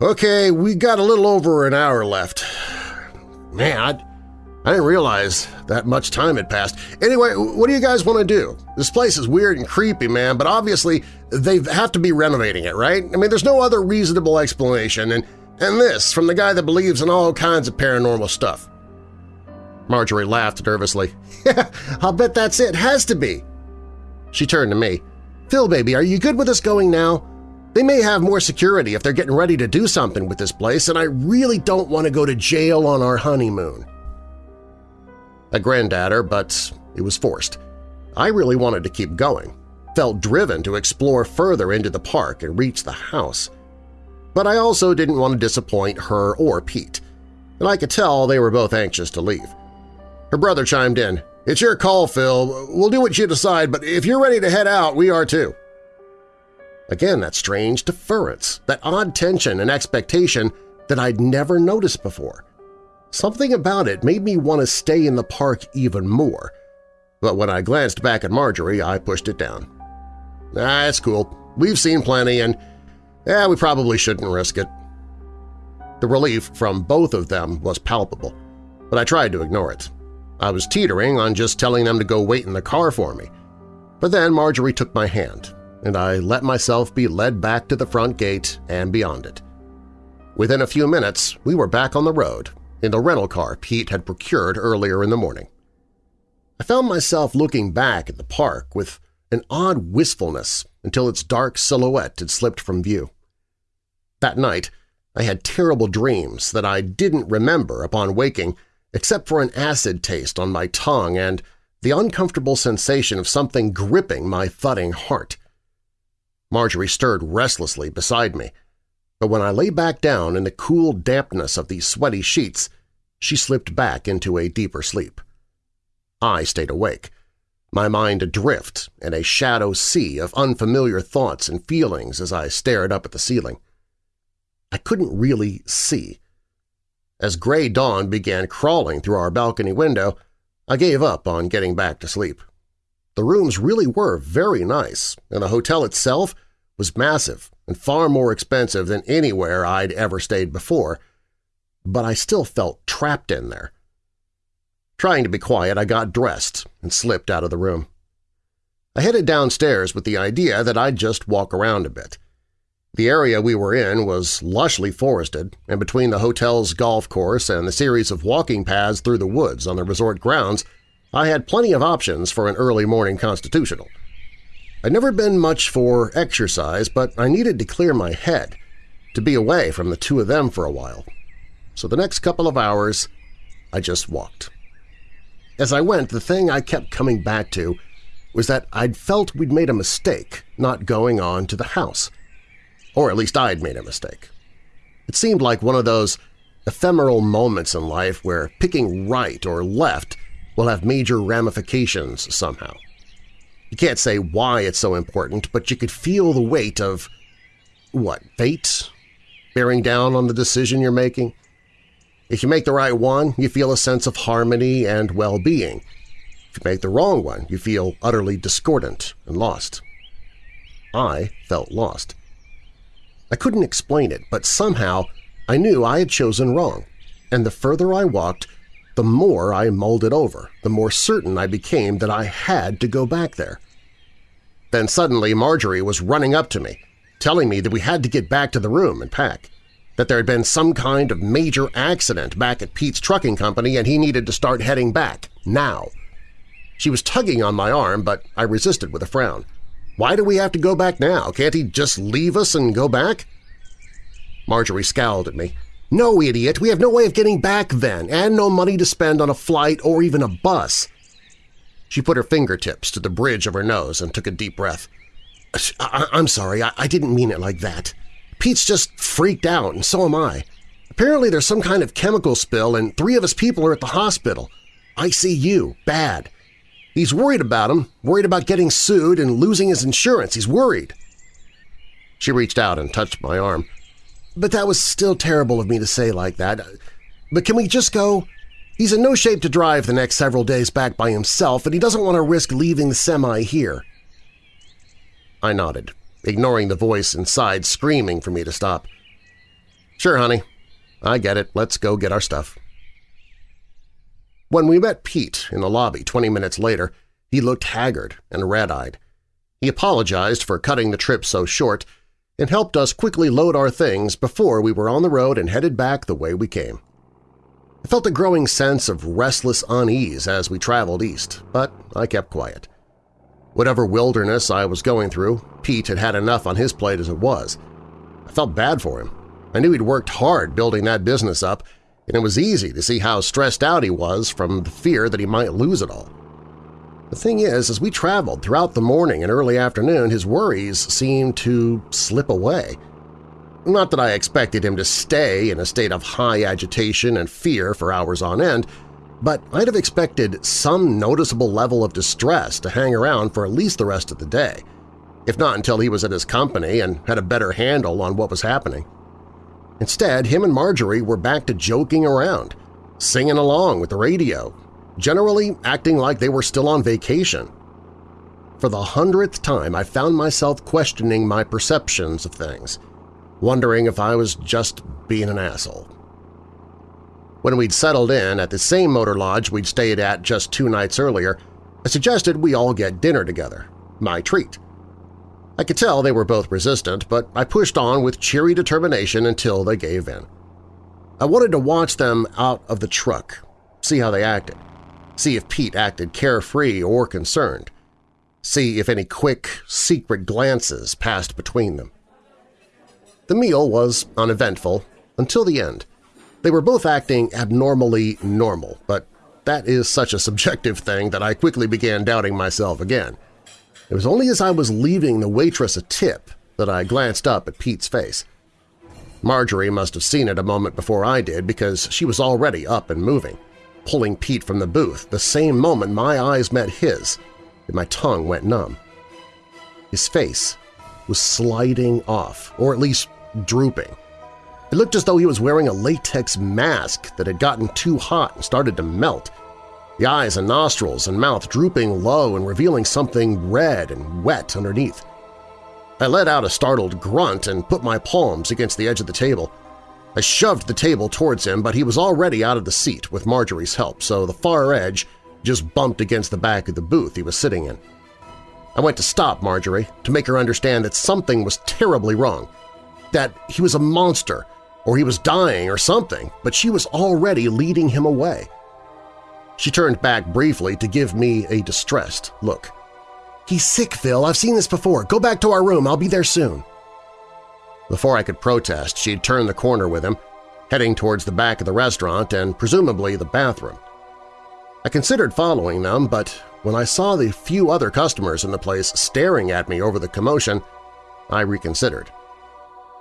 S2: Okay, we got a little over an hour left. Man, I'd, I didn't realize that much time had passed. Anyway, what do you guys want to do? This place is weird and creepy, man, but obviously they have to be renovating it, right? I mean, there's no other reasonable explanation, and, and this from the guy that believes in all kinds of paranormal stuff. Marjorie laughed nervously. (laughs) I'll bet that's it. Has to be. She turned to me. Phil, baby, are you good with us going now? They may have more security if they're getting ready to do something with this place, and I really don't want to go to jail on our honeymoon. Grinned at but it was forced. I really wanted to keep going, felt driven to explore further into the park and reach the house. But I also didn't want to disappoint her or Pete, and I could tell they were both anxious to leave. Her brother chimed in, It's your call, Phil. We'll do what you decide, but if you're ready to head out, we are too. Again, that strange deference, that odd tension and expectation that I'd never noticed before. Something about it made me want to stay in the park even more, but when I glanced back at Marjorie, I pushed it down. Ah, it's cool. We've seen plenty, and yeah, we probably shouldn't risk it. The relief from both of them was palpable, but I tried to ignore it. I was teetering on just telling them to go wait in the car for me. But then Marjorie took my hand, and I let myself be led back to the front gate and beyond it. Within a few minutes, we were back on the road, in the rental car Pete had procured earlier in the morning. I found myself looking back at the park with an odd wistfulness until its dark silhouette had slipped from view. That night, I had terrible dreams that I didn't remember upon waking except for an acid taste on my tongue and the uncomfortable sensation of something gripping my thudding heart. Marjorie stirred restlessly beside me, but when I lay back down in the cool dampness of the sweaty sheets, she slipped back into a deeper sleep. I stayed awake, my mind adrift in a shadow sea of unfamiliar thoughts and feelings as I stared up at the ceiling. I couldn't really see. As gray dawn began crawling through our balcony window, I gave up on getting back to sleep. The rooms really were very nice, and the hotel itself was massive and far more expensive than anywhere I'd ever stayed before, but I still felt trapped in there. Trying to be quiet, I got dressed and slipped out of the room. I headed downstairs with the idea that I'd just walk around a bit. The area we were in was lushly forested, and between the hotel's golf course and the series of walking paths through the woods on the resort grounds, I had plenty of options for an early morning constitutional. I'd never been much for exercise, but I needed to clear my head, to be away from the two of them for a while. So the next couple of hours, I just walked. As I went, the thing I kept coming back to was that I'd felt we'd made a mistake not going on to the house. Or at least I'd made a mistake. It seemed like one of those ephemeral moments in life where picking right or left will have major ramifications somehow. You can't say why it's so important, but you could feel the weight of, what, fate? Bearing down on the decision you're making? If you make the right one, you feel a sense of harmony and well-being. If you make the wrong one, you feel utterly discordant and lost. I felt lost. I couldn't explain it, but somehow I knew I had chosen wrong, and the further I walked, the more I mulled it over, the more certain I became that I had to go back there. Then suddenly Marjorie was running up to me, telling me that we had to get back to the room and pack, that there had been some kind of major accident back at Pete's trucking company and he needed to start heading back, now. She was tugging on my arm, but I resisted with a frown. Why do we have to go back now? Can't he just leave us and go back? Marjorie scowled at me. No, idiot, we have no way of getting back then, and no money to spend on a flight or even a bus. She put her fingertips to the bridge of her nose and took a deep breath. I am sorry, I, I didn't mean it like that. Pete's just freaked out, and so am I. Apparently there's some kind of chemical spill and three of his people are at the hospital. ICU, bad. He's worried about him, worried about getting sued and losing his insurance. He's worried. She reached out and touched my arm. But that was still terrible of me to say like that. But can we just go? He's in no shape to drive the next several days back by himself, and he doesn't want to risk leaving the semi here. I nodded, ignoring the voice inside screaming for me to stop. Sure, honey. I get it. Let's go get our stuff. When we met Pete in the lobby 20 minutes later, he looked haggard and red-eyed. He apologized for cutting the trip so short and helped us quickly load our things before we were on the road and headed back the way we came. I felt a growing sense of restless unease as we traveled east, but I kept quiet. Whatever wilderness I was going through, Pete had had enough on his plate as it was. I felt bad for him. I knew he'd worked hard building that business up, and it was easy to see how stressed out he was from the fear that he might lose it all. The thing is, as we traveled throughout the morning and early afternoon, his worries seemed to slip away. Not that I expected him to stay in a state of high agitation and fear for hours on end, but I'd have expected some noticeable level of distress to hang around for at least the rest of the day, if not until he was at his company and had a better handle on what was happening. Instead, him and Marjorie were back to joking around, singing along with the radio, generally acting like they were still on vacation. For the hundredth time I found myself questioning my perceptions of things, wondering if I was just being an asshole. When we'd settled in at the same motor lodge we'd stayed at just two nights earlier, I suggested we all get dinner together, my treat. I could tell they were both resistant, but I pushed on with cheery determination until they gave in. I wanted to watch them out of the truck, see how they acted see if Pete acted carefree or concerned, see if any quick, secret glances passed between them. The meal was uneventful until the end. They were both acting abnormally normal, but that is such a subjective thing that I quickly began doubting myself again. It was only as I was leaving the waitress a tip that I glanced up at Pete's face. Marjorie must have seen it a moment before I did because she was already up and moving pulling Pete from the booth the same moment my eyes met his and my tongue went numb. His face was sliding off, or at least drooping. It looked as though he was wearing a latex mask that had gotten too hot and started to melt, the eyes and nostrils and mouth drooping low and revealing something red and wet underneath. I let out a startled grunt and put my palms against the edge of the table. I shoved the table towards him, but he was already out of the seat with Marjorie's help, so the far edge just bumped against the back of the booth he was sitting in. I went to stop Marjorie, to make her understand that something was terribly wrong, that he was a monster, or he was dying or something, but she was already leading him away. She turned back briefly to give me a distressed look. "'He's sick, Phil. I've seen this before. Go back to our room. I'll be there soon.' Before I could protest, she'd turned the corner with him, heading towards the back of the restaurant and presumably the bathroom. I considered following them, but when I saw the few other customers in the place staring at me over the commotion, I reconsidered.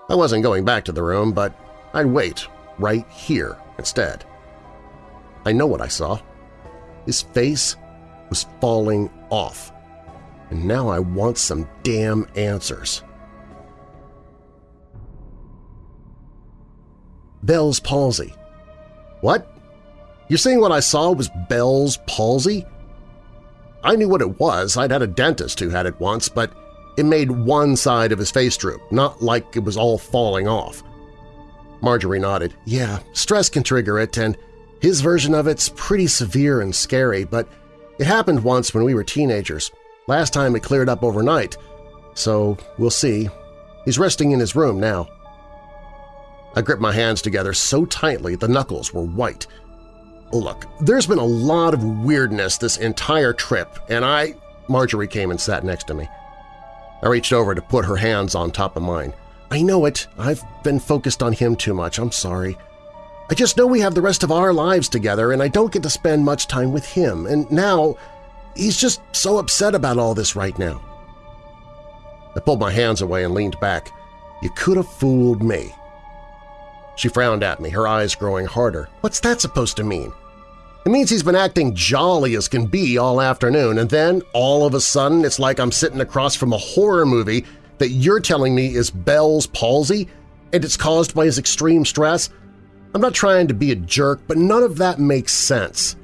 S2: I wasn't going back to the room, but I'd wait right here instead. I know what I saw. His face was falling off, and now I want some damn answers. Bell's palsy. What? You're saying what I saw was Bell's palsy? I knew what it was. I'd had a dentist who had it once, but it made one side of his face droop, not like it was all falling off. Marjorie nodded. Yeah, stress can trigger it, and his version of it's pretty severe and scary, but it happened once when we were teenagers. Last time it cleared up overnight, so we'll see. He's resting in his room now. I gripped my hands together so tightly the knuckles were white. Look, there's been a lot of weirdness this entire trip, and I… Marjorie came and sat next to me. I reached over to put her hands on top of mine. I know it. I've been focused on him too much. I'm sorry. I just know we have the rest of our lives together and I don't get to spend much time with him, and now he's just so upset about all this right now. I pulled my hands away and leaned back. You could have fooled me. She frowned at me, her eyes growing harder. What's that supposed to mean? It means he's been acting jolly as can be all afternoon, and then, all of a sudden, it's like I'm sitting across from a horror movie that you're telling me is Bell's palsy, and it's caused by his extreme stress? I'm not trying to be a jerk, but none of that makes sense.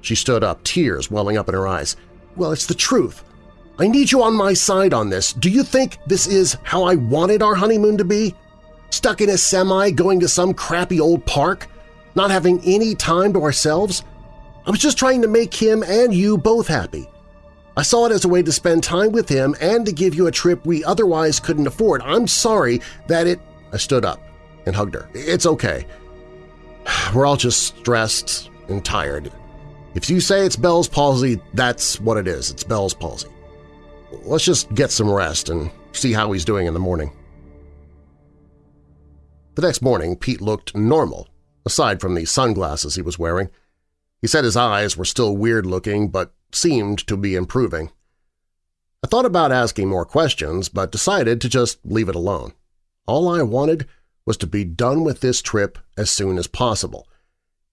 S2: She stood up, tears welling up in her eyes. Well, it's the truth. I need you on my side on this. Do you think this is how I wanted our honeymoon to be? Stuck in a semi going to some crappy old park? Not having any time to ourselves? I was just trying to make him and you both happy. I saw it as a way to spend time with him and to give you a trip we otherwise couldn't afford. I'm sorry that it… I stood up and hugged her. It's okay. (sighs) We're all just stressed and tired. If you say it's Bell's palsy, that's what it is. It's Bell's palsy. Let's just get some rest and see how he's doing in the morning. The next morning, Pete looked normal, aside from the sunglasses he was wearing. He said his eyes were still weird-looking but seemed to be improving. I thought about asking more questions but decided to just leave it alone. All I wanted was to be done with this trip as soon as possible,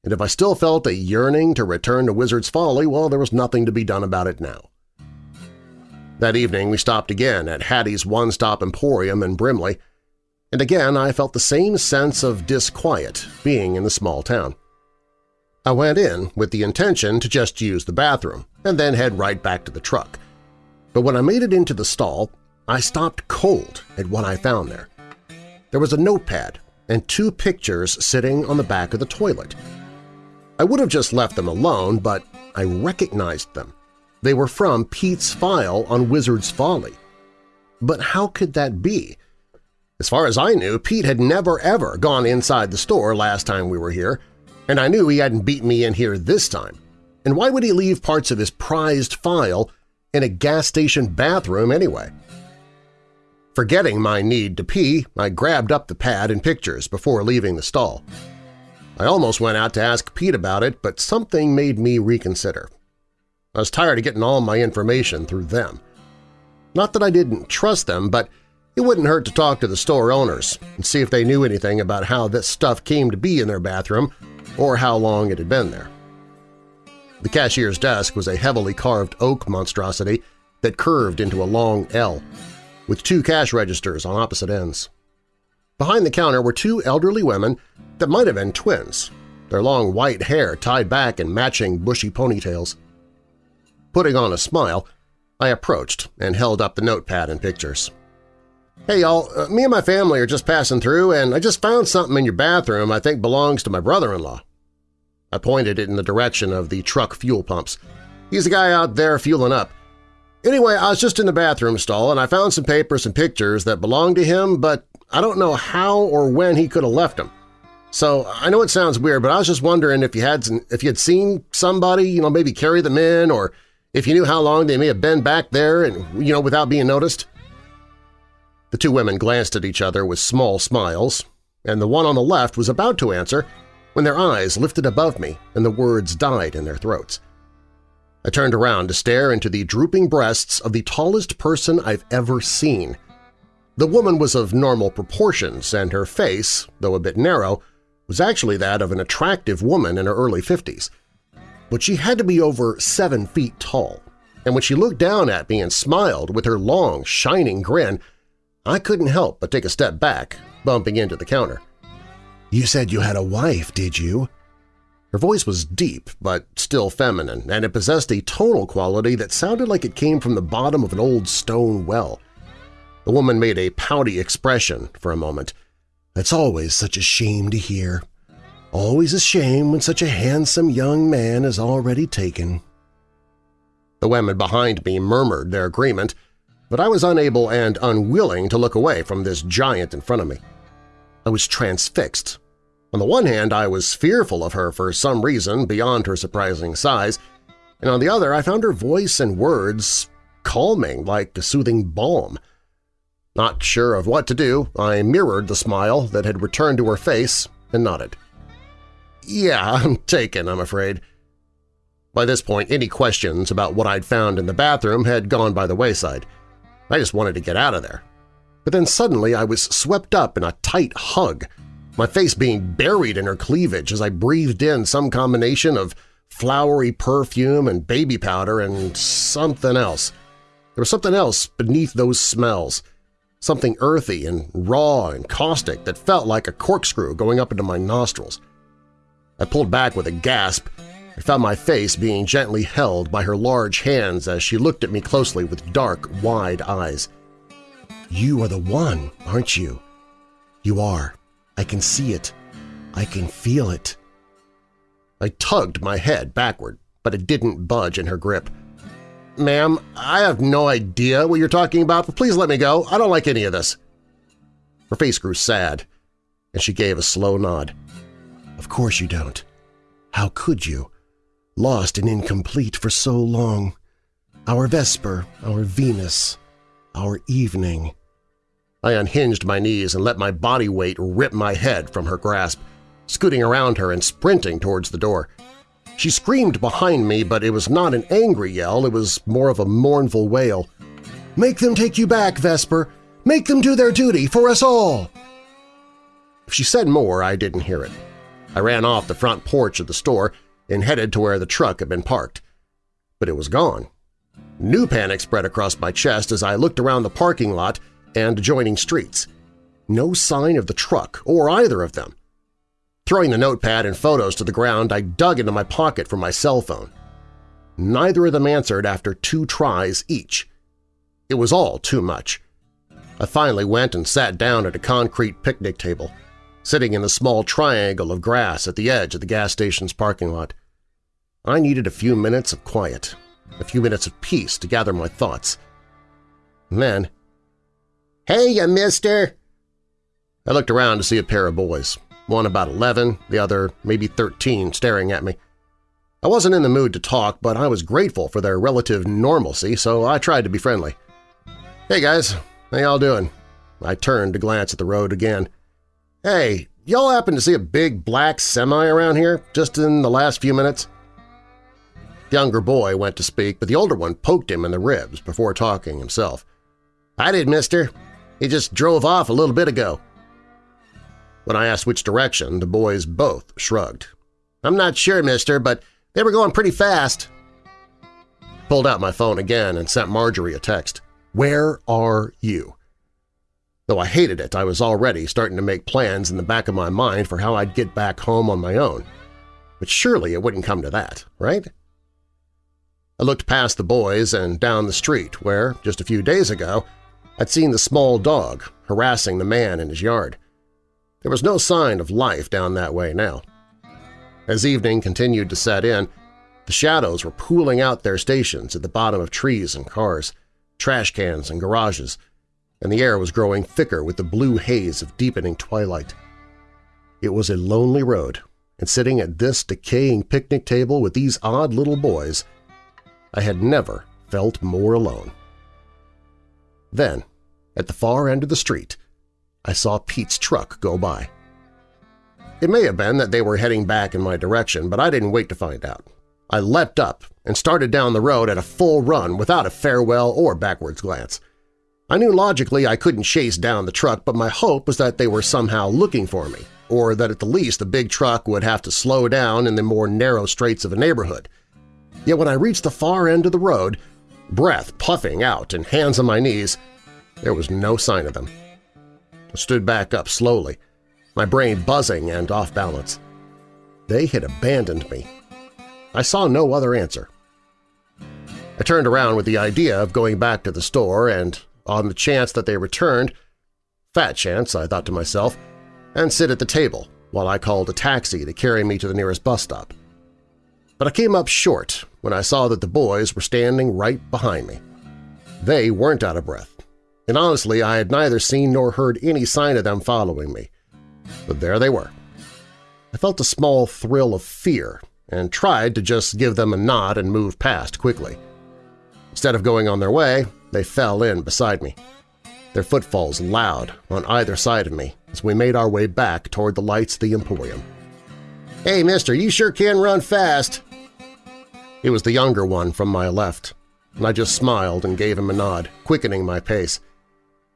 S2: and if I still felt a yearning to return to Wizard's Folly, well, there was nothing to be done about it now. That evening we stopped again at Hattie's One Stop Emporium in Brimley, and again I felt the same sense of disquiet being in the small town. I went in with the intention to just use the bathroom and then head right back to the truck. But when I made it into the stall, I stopped cold at what I found there. There was a notepad and two pictures sitting on the back of the toilet. I would have just left them alone, but I recognized them. They were from Pete's file on Wizard's Folly. But how could that be? As far as I knew, Pete had never ever gone inside the store last time we were here, and I knew he hadn't beaten me in here this time. And why would he leave parts of his prized file in a gas station bathroom anyway? Forgetting my need to pee, I grabbed up the pad and pictures before leaving the stall. I almost went out to ask Pete about it, but something made me reconsider. I was tired of getting all my information through them. Not that I didn't trust them, but it wouldn't hurt to talk to the store owners and see if they knew anything about how this stuff came to be in their bathroom or how long it had been there. The cashier's desk was a heavily carved oak monstrosity that curved into a long L, with two cash registers on opposite ends. Behind the counter were two elderly women that might have been twins, their long white hair tied back in matching bushy ponytails. Putting on a smile, I approached and held up the notepad and pictures. Hey y'all, uh, me and my family are just passing through and I just found something in your bathroom I think belongs to my brother-in-law. I pointed it in the direction of the truck fuel pumps. He's the guy out there fueling up. Anyway, I was just in the bathroom stall and I found some papers and pictures that belonged to him, but I don't know how or when he could have left them. So I know it sounds weird, but I was just wondering if you had if you had seen somebody, you know, maybe carry them in, or if you knew how long they may have been back there and, you know, without being noticed. The two women glanced at each other with small smiles, and the one on the left was about to answer when their eyes lifted above me and the words died in their throats. I turned around to stare into the drooping breasts of the tallest person I've ever seen. The woman was of normal proportions, and her face, though a bit narrow, was actually that of an attractive woman in her early 50s. But she had to be over seven feet tall, and when she looked down at me and smiled with her long, shining grin, I couldn't help but take a step back, bumping into the counter. You said you had a wife, did you? Her voice was deep but still feminine, and it possessed a tonal quality that sounded like it came from the bottom of an old stone well. The woman made a pouty expression for a moment. That's always such a shame to hear. Always a shame when such a handsome young man is already taken. The women behind me murmured their agreement, but I was unable and unwilling to look away from this giant in front of me. I was transfixed. On the one hand, I was fearful of her for some reason beyond her surprising size, and on the other I found her voice and words calming like a soothing balm. Not sure of what to do, I mirrored the smile that had returned to her face and nodded. Yeah, (laughs) I'm taken, I'm afraid. By this point, any questions about what I'd found in the bathroom had gone by the wayside. I just wanted to get out of there. But then suddenly I was swept up in a tight hug, my face being buried in her cleavage as I breathed in some combination of flowery perfume and baby powder and something else. There was something else beneath those smells, something earthy and raw and caustic that felt like a corkscrew going up into my nostrils. I pulled back with a gasp I found my face being gently held by her large hands as she looked at me closely with dark, wide eyes. You are the one, aren't you? You are. I can see it. I can feel it. I tugged my head backward, but it didn't budge in her grip. Ma'am, I have no idea what you're talking about, but please let me go. I don't like any of this. Her face grew sad, and she gave a slow nod. Of course you don't. How could you? Lost and incomplete for so long. Our Vesper, our Venus, our evening. I unhinged my knees and let my body weight rip my head from her grasp, scooting around her and sprinting towards the door. She screamed behind me, but it was not an angry yell, it was more of a mournful wail. "'Make them take you back, Vesper! Make them do their duty for us all!' If she said more, I didn't hear it. I ran off the front porch of the store and headed to where the truck had been parked. But it was gone. New panic spread across my chest as I looked around the parking lot and adjoining streets. No sign of the truck or either of them. Throwing the notepad and photos to the ground, I dug into my pocket for my cell phone. Neither of them answered after two tries each. It was all too much. I finally went and sat down at a concrete picnic table, sitting in a small triangle of grass at the edge of the gas station's parking lot. I needed a few minutes of quiet, a few minutes of peace to gather my thoughts. And then, "'Hey, you mister!' I looked around to see a pair of boys, one about 11, the other maybe 13, staring at me. I wasn't in the mood to talk, but I was grateful for their relative normalcy, so I tried to be friendly. "'Hey guys, how y'all doing?' I turned to glance at the road again. "'Hey, y'all happen to see a big black semi around here just in the last few minutes?' The younger boy went to speak, but the older one poked him in the ribs before talking himself. "'I did, mister. He just drove off a little bit ago.' When I asked which direction, the boys both shrugged. I'm not sure, mister, but they were going pretty fast. Pulled out my phone again and sent Marjorie a text. Where are you? Though I hated it, I was already starting to make plans in the back of my mind for how I'd get back home on my own. But surely it wouldn't come to that, right? I looked past the boys and down the street where, just a few days ago, I'd seen the small dog harassing the man in his yard. There was no sign of life down that way now. As evening continued to set in, the shadows were pooling out their stations at the bottom of trees and cars, trash cans and garages, and the air was growing thicker with the blue haze of deepening twilight. It was a lonely road, and sitting at this decaying picnic table with these odd little boys, I had never felt more alone. Then, at the far end of the street, I saw Pete's truck go by. It may have been that they were heading back in my direction, but I didn't wait to find out. I leapt up and started down the road at a full run without a farewell or backwards glance. I knew logically I couldn't chase down the truck, but my hope was that they were somehow looking for me, or that at the least the big truck would have to slow down in the more narrow straits of a neighborhood. Yet when I reached the far end of the road, breath puffing out and hands on my knees, there was no sign of them. I stood back up slowly, my brain buzzing and off balance. They had abandoned me. I saw no other answer. I turned around with the idea of going back to the store and, on the chance that they returned, fat chance, I thought to myself, and sit at the table while I called a taxi to carry me to the nearest bus stop. But I came up short when I saw that the boys were standing right behind me. They weren't out of breath and honestly I had neither seen nor heard any sign of them following me. But there they were. I felt a small thrill of fear and tried to just give them a nod and move past quickly. Instead of going on their way, they fell in beside me, their footfalls loud on either side of me as we made our way back toward the lights of the Emporium. "'Hey, mister, you sure can run fast!' It was the younger one from my left, and I just smiled and gave him a nod, quickening my pace.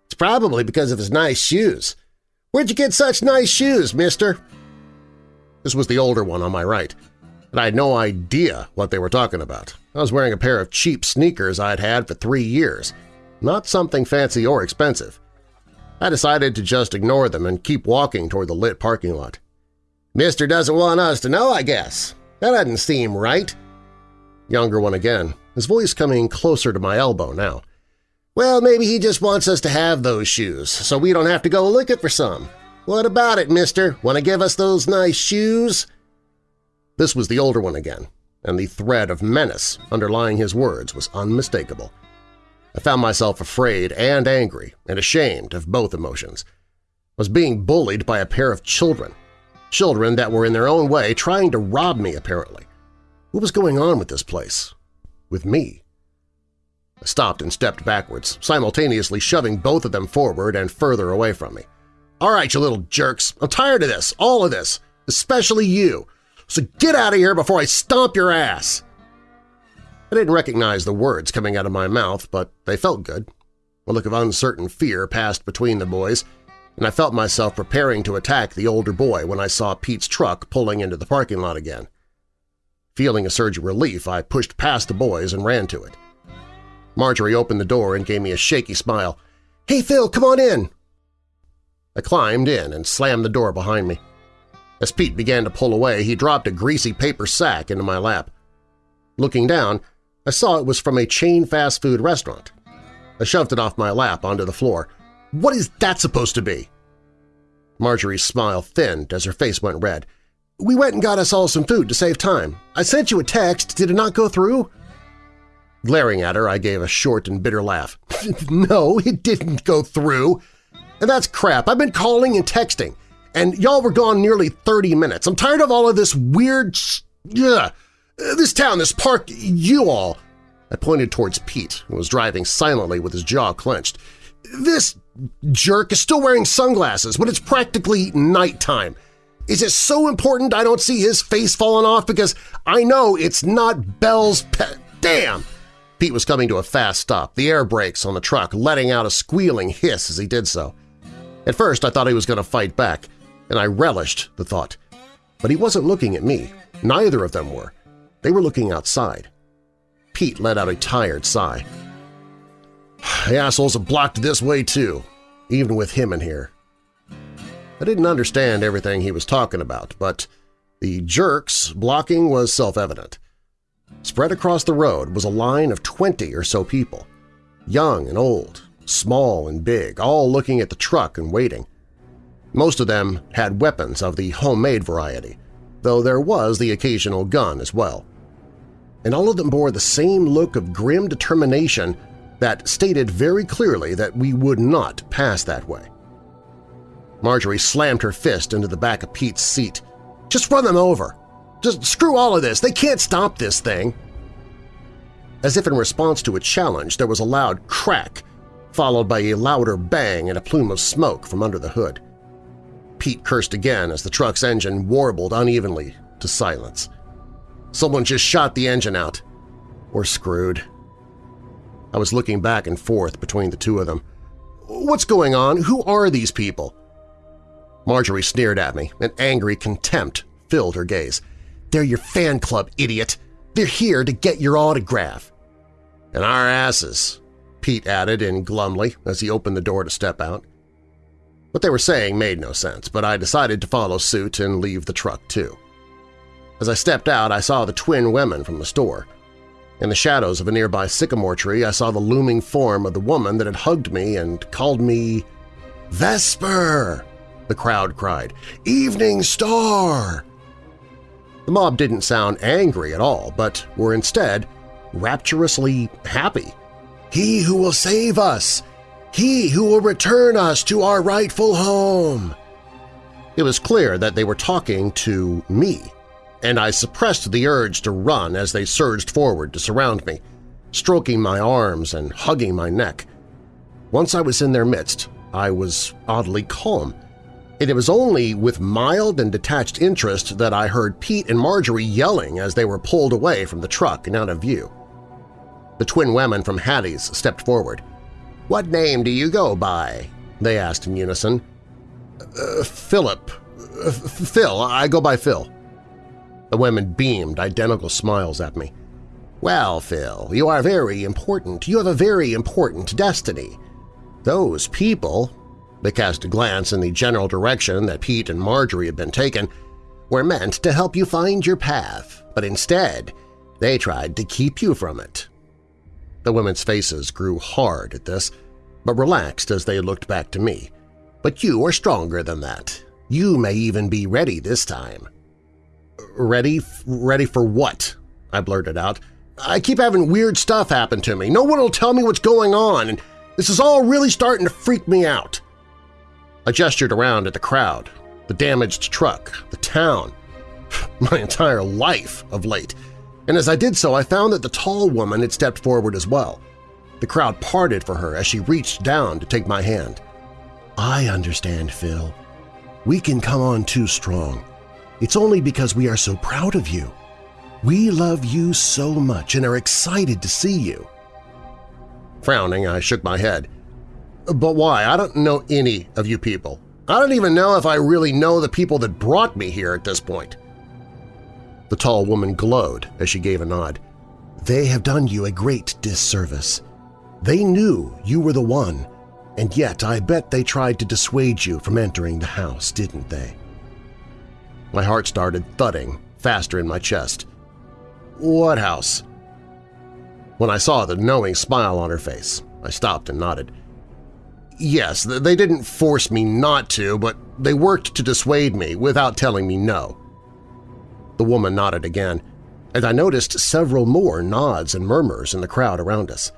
S2: It's probably because of his nice shoes. Where'd you get such nice shoes, mister? This was the older one on my right, and I had no idea what they were talking about. I was wearing a pair of cheap sneakers I'd had for three years, not something fancy or expensive. I decided to just ignore them and keep walking toward the lit parking lot. Mister doesn't want us to know, I guess. That doesn't seem right. Younger one again, his voice coming closer to my elbow now. Well, maybe he just wants us to have those shoes, so we don't have to go looking for some. What about it, mister? Want to give us those nice shoes? This was the older one again, and the thread of menace underlying his words was unmistakable. I found myself afraid and angry and ashamed of both emotions. I was being bullied by a pair of children, children that were in their own way trying to rob me, apparently. What was going on with this place? With me? I stopped and stepped backwards, simultaneously shoving both of them forward and further away from me. All right, you little jerks, I'm tired of this, all of this, especially you, so get out of here before I stomp your ass! I didn't recognize the words coming out of my mouth, but they felt good. A look of uncertain fear passed between the boys, and I felt myself preparing to attack the older boy when I saw Pete's truck pulling into the parking lot again. Feeling a surge of relief, I pushed past the boys and ran to it. Marjorie opened the door and gave me a shaky smile. "'Hey, Phil, come on in!' I climbed in and slammed the door behind me. As Pete began to pull away, he dropped a greasy paper sack into my lap. Looking down, I saw it was from a chain fast food restaurant. I shoved it off my lap onto the floor. What is that supposed to be? Marjorie's smile thinned as her face went red. We went and got us all some food to save time. I sent you a text. Did it not go through? Glaring at her, I gave a short and bitter laugh. (laughs) no, it didn't go through. And that's crap. I've been calling and texting, and y'all were gone nearly 30 minutes. I'm tired of all of this weird… Yeah, this town, this park, you all. I pointed towards Pete, who was driving silently with his jaw clenched. This jerk is still wearing sunglasses when it's practically nighttime. Is it so important I don't see his face falling off because I know it's not Belle's pet? Damn! Pete was coming to a fast stop, the air brakes on the truck letting out a squealing hiss as he did so. At first I thought he was going to fight back, and I relished the thought. But he wasn't looking at me. Neither of them were. They were looking outside. Pete let out a tired sigh. The assholes have blocked this way too, even with him in here. I didn't understand everything he was talking about, but the jerks blocking was self-evident. Spread across the road was a line of 20 or so people, young and old, small and big, all looking at the truck and waiting. Most of them had weapons of the homemade variety, though there was the occasional gun as well. And all of them bore the same look of grim determination that stated very clearly that we would not pass that way. Marjorie slammed her fist into the back of Pete's seat. Just run them over! Just screw all of this! They can't stop this thing! As if in response to a challenge, there was a loud crack, followed by a louder bang and a plume of smoke from under the hood. Pete cursed again as the truck's engine warbled unevenly to silence. Someone just shot the engine out. We're screwed. I was looking back and forth between the two of them. What's going on? Who are these people? Marjorie sneered at me, and angry contempt filled her gaze. They're your fan club, idiot! They're here to get your autograph! And our asses, Pete added in glumly as he opened the door to step out. What they were saying made no sense, but I decided to follow suit and leave the truck too. As I stepped out, I saw the twin women from the store. In the shadows of a nearby sycamore tree, I saw the looming form of the woman that had hugged me and called me Vesper! The crowd cried, Evening Star! The mob didn't sound angry at all, but were instead rapturously happy. He who will save us! He who will return us to our rightful home! It was clear that they were talking to me, and I suppressed the urge to run as they surged forward to surround me, stroking my arms and hugging my neck. Once I was in their midst, I was oddly calm, and it was only with mild and detached interest that I heard Pete and Marjorie yelling as they were pulled away from the truck and out of view. The twin women from Hattie's stepped forward. "'What name do you go by?' they asked in unison. Uh, Philip. Uh, Phil. I go by Phil. The women beamed identical smiles at me. Well, Phil, you are very important. You have a very important destiny. Those people, they cast a glance in the general direction that Pete and Marjorie had been taken, were meant to help you find your path, but instead they tried to keep you from it. The women's faces grew hard at this, but relaxed as they looked back to me. But you are stronger than that. You may even be ready this time. Ready? Ready for what? I blurted out. I keep having weird stuff happen to me. No one will tell me what's going on, and this is all really starting to freak me out. I gestured around at the crowd, the damaged truck, the town, (laughs) my entire life of late, and as I did so I found that the tall woman had stepped forward as well. The crowd parted for her as she reached down to take my hand. I understand, Phil. We can come on too strong. It's only because we are so proud of you. We love you so much and are excited to see you. Frowning, I shook my head. But why? I don't know any of you people. I don't even know if I really know the people that brought me here at this point. The tall woman glowed as she gave a nod. They have done you a great disservice. They knew you were the one, and yet I bet they tried to dissuade you from entering the house, didn't they? My heart started thudding faster in my chest. What house? When I saw the knowing smile on her face, I stopped and nodded. Yes, they didn't force me not to, but they worked to dissuade me without telling me no. The woman nodded again, and I noticed several more nods and murmurs in the crowd around us.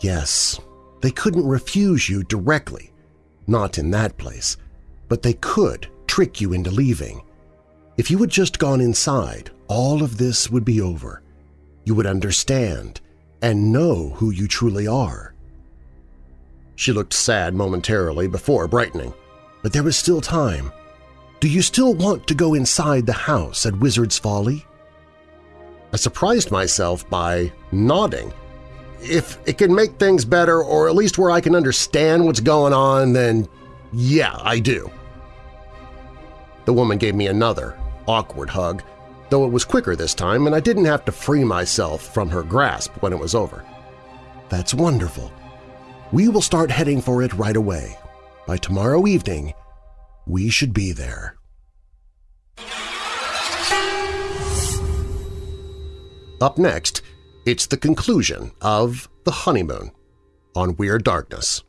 S2: Yes, they couldn't refuse you directly, not in that place, but they could trick you into leaving. If you had just gone inside, all of this would be over. You would understand and know who you truly are. She looked sad momentarily before brightening, but there was still time. Do you still want to go inside the house at Wizard's Folly? I surprised myself by nodding. If it can make things better or at least where I can understand what's going on, then yeah, I do. The woman gave me another, awkward hug, though it was quicker this time and I didn't have to free myself from her grasp when it was over. That's wonderful. We will start heading for it right away. By tomorrow evening, we should be there. Up next, it's the conclusion of The Honeymoon on Weird Darkness.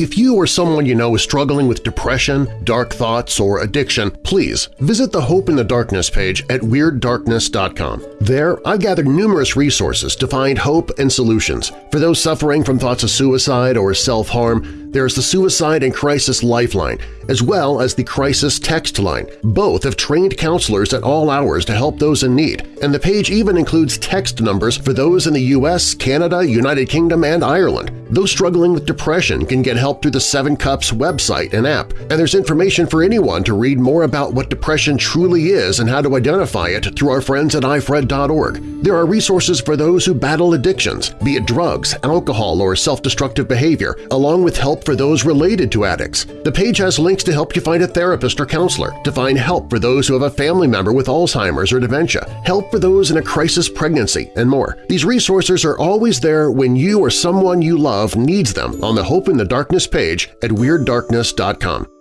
S2: If you or someone you know is struggling with depression, dark thoughts, or addiction, please visit the Hope in the Darkness page at WeirdDarkness.com. There, I've gathered numerous resources to find hope and solutions. For those suffering from thoughts of suicide or self-harm, there's the Suicide and Crisis Lifeline, as well as the Crisis Text Line. Both have trained counselors at all hours to help those in need, and the page even includes text numbers for those in the U.S., Canada, United Kingdom, and Ireland. Those struggling with depression can get help through the Seven Cups website and app, and there's information for anyone to read more about what depression truly is and how to identify it through our friends at ifred.org. There are resources for those who battle addictions, be it drugs, alcohol, or self-destructive behavior, along with help for those related to addicts. The page has links to help you find a therapist or counselor, to find help for those who have a family member with Alzheimer's or dementia, help for those in a crisis pregnancy, and more. These resources are always there when you or someone you love needs them on the Hope in the Darkness page at WeirdDarkness.com.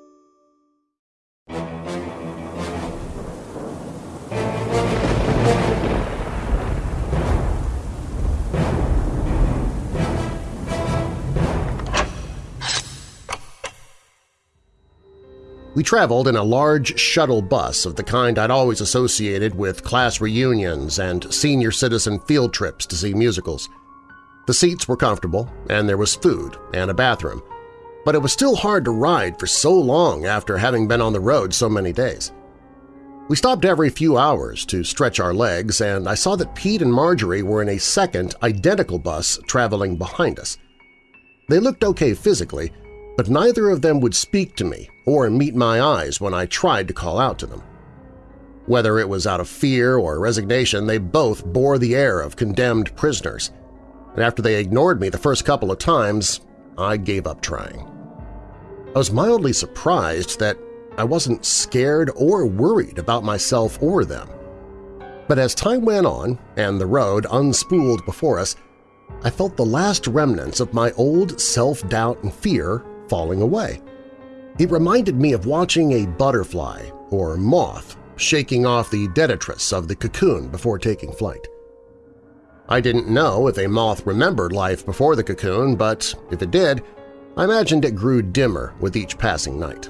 S2: We traveled in a large shuttle bus of the kind I'd always associated with class reunions and senior citizen field trips to see musicals. The seats were comfortable, and there was food and a bathroom, but it was still hard to ride for so long after having been on the road so many days. We stopped every few hours to stretch our legs, and I saw that Pete and Marjorie were in a second, identical bus traveling behind us. They looked okay physically, but neither of them would speak to me or meet my eyes when I tried to call out to them. Whether it was out of fear or resignation, they both bore the air of condemned prisoners, and after they ignored me the first couple of times, I gave up trying. I was mildly surprised that I wasn't scared or worried about myself or them. But as time went on and the road unspooled before us, I felt the last remnants of my old self-doubt and fear falling away. It reminded me of watching a butterfly or moth shaking off the detritus of the cocoon before taking flight. I didn't know if a moth remembered life before the cocoon, but if it did, I imagined it grew dimmer with each passing night.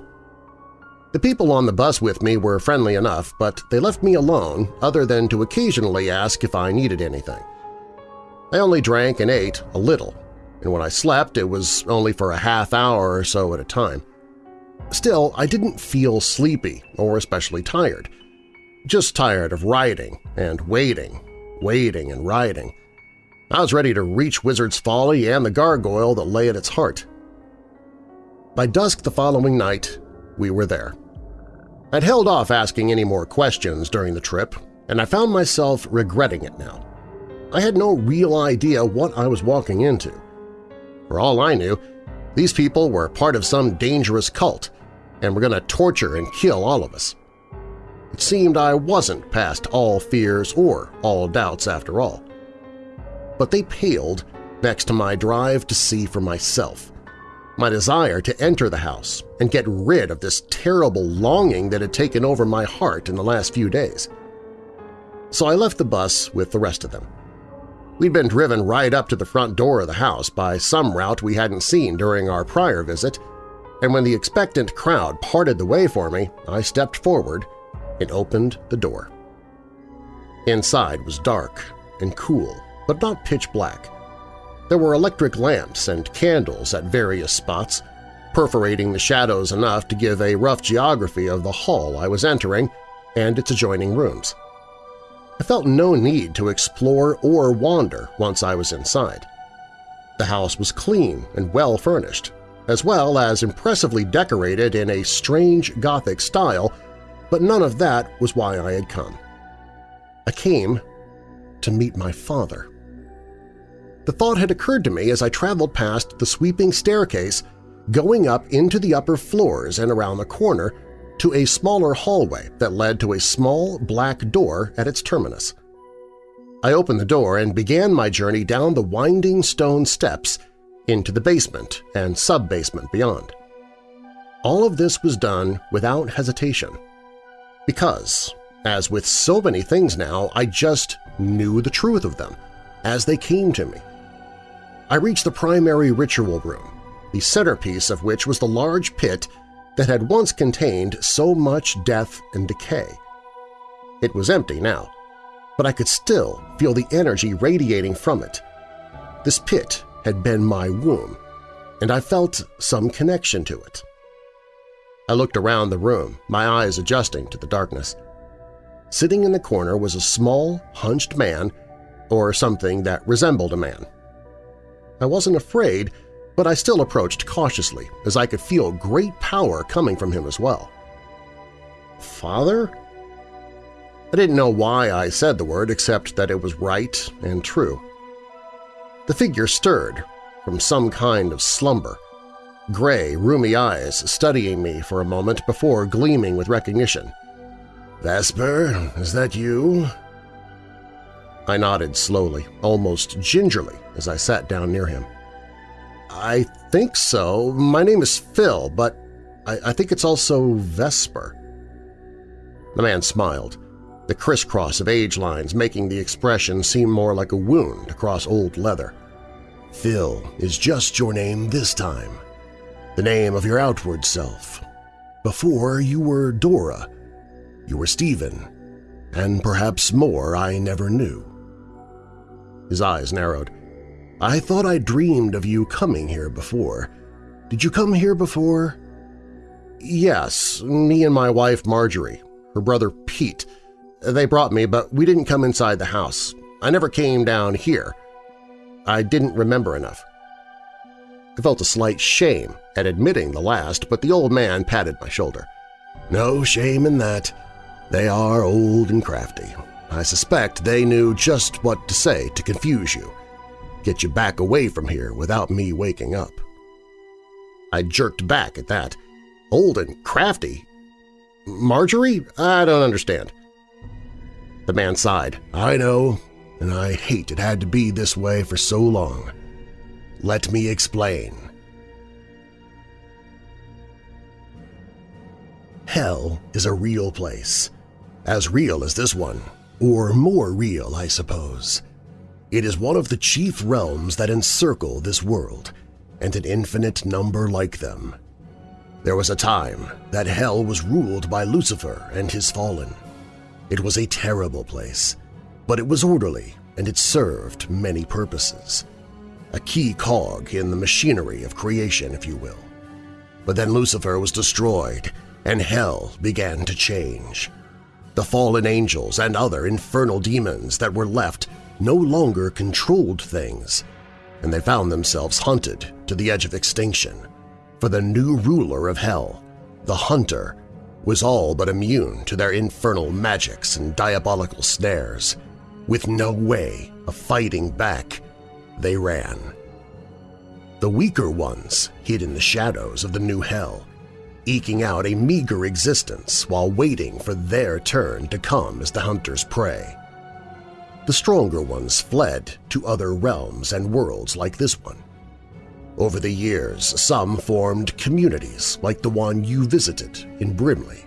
S2: The people on the bus with me were friendly enough, but they left me alone other than to occasionally ask if I needed anything. I only drank and ate a little, and when I slept it was only for a half hour or so at a time. Still, I didn't feel sleepy or especially tired. Just tired of riding and waiting, waiting and riding. I was ready to reach Wizard's Folly and the gargoyle that lay at its heart. By dusk the following night, we were there. I'd held off asking any more questions during the trip, and I found myself regretting it now. I had no real idea what I was walking into. For all I knew, these people were part of some dangerous cult and were going to torture and kill all of us. It seemed I wasn't past all fears or all doubts after all. But they paled next to my drive to see for myself, my desire to enter the house and get rid of this terrible longing that had taken over my heart in the last few days. So I left the bus with the rest of them. We'd been driven right up to the front door of the house by some route we hadn't seen during our prior visit, and when the expectant crowd parted the way for me, I stepped forward and opened the door. Inside was dark and cool, but not pitch black. There were electric lamps and candles at various spots, perforating the shadows enough to give a rough geography of the hall I was entering and its adjoining rooms. I felt no need to explore or wander once I was inside. The house was clean and well-furnished, as well as impressively decorated in a strange Gothic style, but none of that was why I had come. I came to meet my father. The thought had occurred to me as I traveled past the sweeping staircase going up into the upper floors and around the corner to a smaller hallway that led to a small black door at its terminus. I opened the door and began my journey down the winding stone steps into the basement and sub-basement beyond. All of this was done without hesitation, because, as with so many things now, I just knew the truth of them as they came to me. I reached the primary ritual room, the centerpiece of which was the large pit that had once contained so much death and decay. It was empty now, but I could still feel the energy radiating from it. This pit had been my womb, and I felt some connection to it. I looked around the room, my eyes adjusting to the darkness. Sitting in the corner was a small, hunched man, or something that resembled a man. I wasn't afraid, but I still approached cautiously as I could feel great power coming from him as well. Father? I didn't know why I said the word except that it was right and true. The figure stirred from some kind of slumber, gray, rheumy eyes studying me for a moment before gleaming with recognition. Vesper, is that you? I nodded slowly, almost gingerly, as I sat down near him. I think so. My name is Phil, but I, I think it's also Vesper. The man smiled, the crisscross of age lines making the expression seem more like a wound across old leather. Phil is just your name this time, the name of your outward self. Before you were Dora, you were Stephen, and perhaps more I never knew. His eyes narrowed. I thought I dreamed of you coming here before. Did you come here before? Yes, me and my wife Marjorie, her brother Pete. They brought me, but we didn't come inside the house. I never came down here. I didn't remember enough. I felt a slight shame at admitting the last, but the old man patted my shoulder. No shame in that. They are old and crafty. I suspect they knew just what to say to confuse you, get you back away from here without me waking up. I jerked back at that. Old and crafty? Marjorie? I don't understand. The man sighed. I know, and I hate it had to be this way for so long. Let me explain. Hell is a real place, as real as this one or more real, I suppose. It is one of the chief realms that encircle this world, and an infinite number like them. There was a time that hell was ruled by Lucifer and his fallen. It was a terrible place, but it was orderly and it served many purposes. A key cog in the machinery of creation, if you will. But then Lucifer was destroyed and hell began to change. The fallen angels and other infernal demons that were left no longer controlled things, and they found themselves hunted to the edge of extinction. For the new ruler of hell, the Hunter, was all but immune to their infernal magics and diabolical snares. With no way of fighting back, they ran. The weaker ones hid in the shadows of the new hell, eking out a meager existence while waiting for their turn to come as the hunter's prey. The stronger ones fled to other realms and worlds like this one. Over the years, some formed communities like the one you visited in Brimley.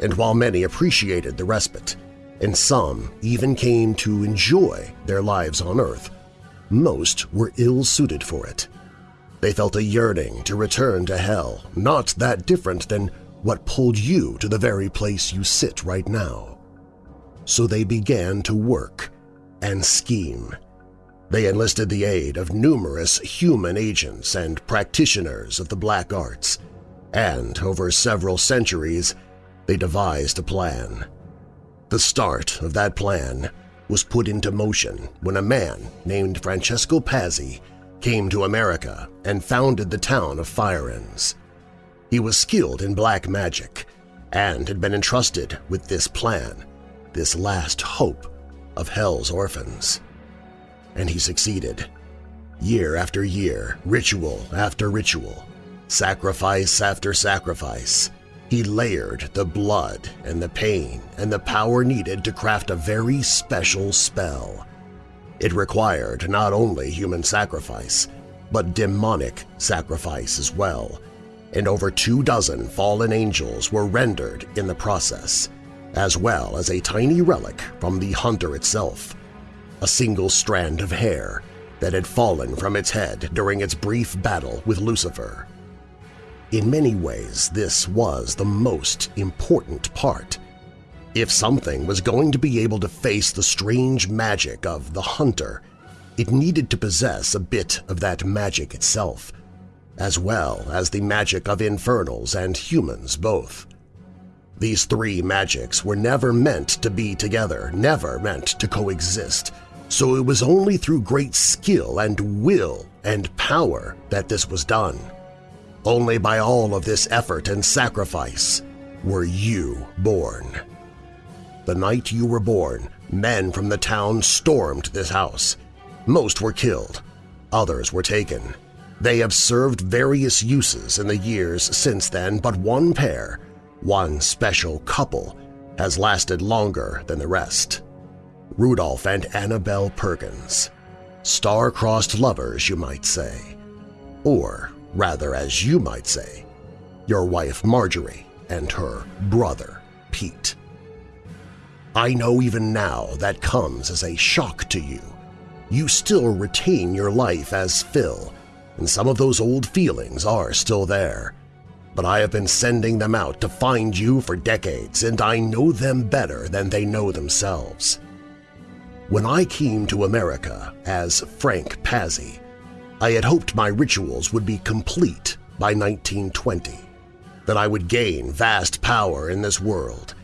S2: And while many appreciated the respite, and some even came to enjoy their lives on Earth, most were ill-suited for it. They felt a yearning to return to hell, not that different than what pulled you to the very place you sit right now. So they began to work and scheme. They enlisted the aid of numerous human agents and practitioners of the black arts, and over several centuries they devised a plan. The start of that plan was put into motion when a man named Francesco Pazzi came to America and founded the town of Firenze. He was skilled in black magic and had been entrusted with this plan, this last hope of Hell's orphans. And he succeeded. Year after year, ritual after ritual, sacrifice after sacrifice, he layered the blood and the pain and the power needed to craft a very special spell. It required not only human sacrifice, but demonic sacrifice as well, and over two dozen fallen angels were rendered in the process, as well as a tiny relic from the hunter itself, a single strand of hair that had fallen from its head during its brief battle with Lucifer. In many ways, this was the most important part. If something was going to be able to face the strange magic of the hunter, it needed to possess a bit of that magic itself, as well as the magic of infernals and humans both. These three magics were never meant to be together, never meant to coexist, so it was only through great skill and will and power that this was done. Only by all of this effort and sacrifice were you born. The night you were born, men from the town stormed this house. Most were killed, others were taken. They have served various uses in the years since then, but one pair one special couple has lasted longer than the rest. Rudolph and Annabelle Perkins. Star-crossed lovers, you might say. Or, rather as you might say, your wife Marjorie and her brother Pete. I know even now that comes as a shock to you. You still retain your life as Phil, and some of those old feelings are still there, but I have been sending them out to find you for decades, and I know them better than they know themselves. When I came to America as Frank Pazzi, I had hoped my rituals would be complete by 1920, that I would gain vast power in this world,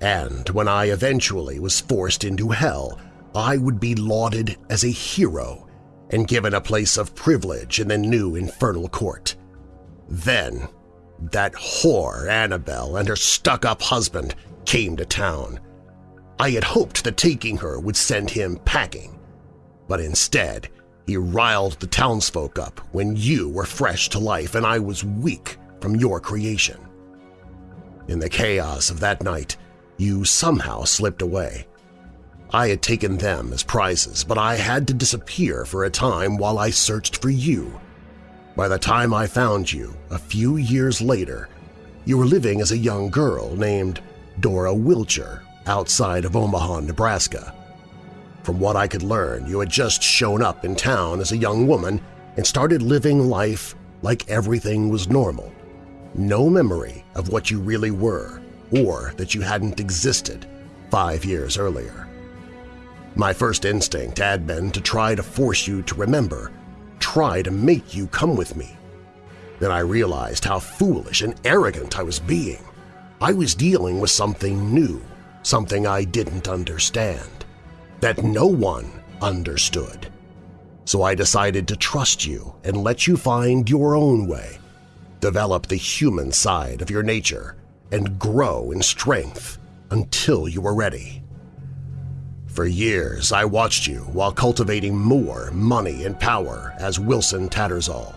S2: and when I eventually was forced into hell, I would be lauded as a hero and given a place of privilege in the new infernal court. Then that whore Annabelle and her stuck-up husband came to town. I had hoped that taking her would send him packing, but instead he riled the townsfolk up when you were fresh to life and I was weak from your creation. In the chaos of that night, you somehow slipped away. I had taken them as prizes, but I had to disappear for a time while I searched for you. By the time I found you, a few years later, you were living as a young girl named Dora Wilcher outside of Omaha, Nebraska. From what I could learn, you had just shown up in town as a young woman and started living life like everything was normal. No memory of what you really were or that you hadn't existed five years earlier. My first instinct had been to try to force you to remember, try to make you come with me. Then I realized how foolish and arrogant I was being. I was dealing with something new, something I didn't understand, that no one understood. So I decided to trust you and let you find your own way, develop the human side of your nature, and grow in strength until you were ready. For years, I watched you while cultivating more money and power as Wilson Tattersall.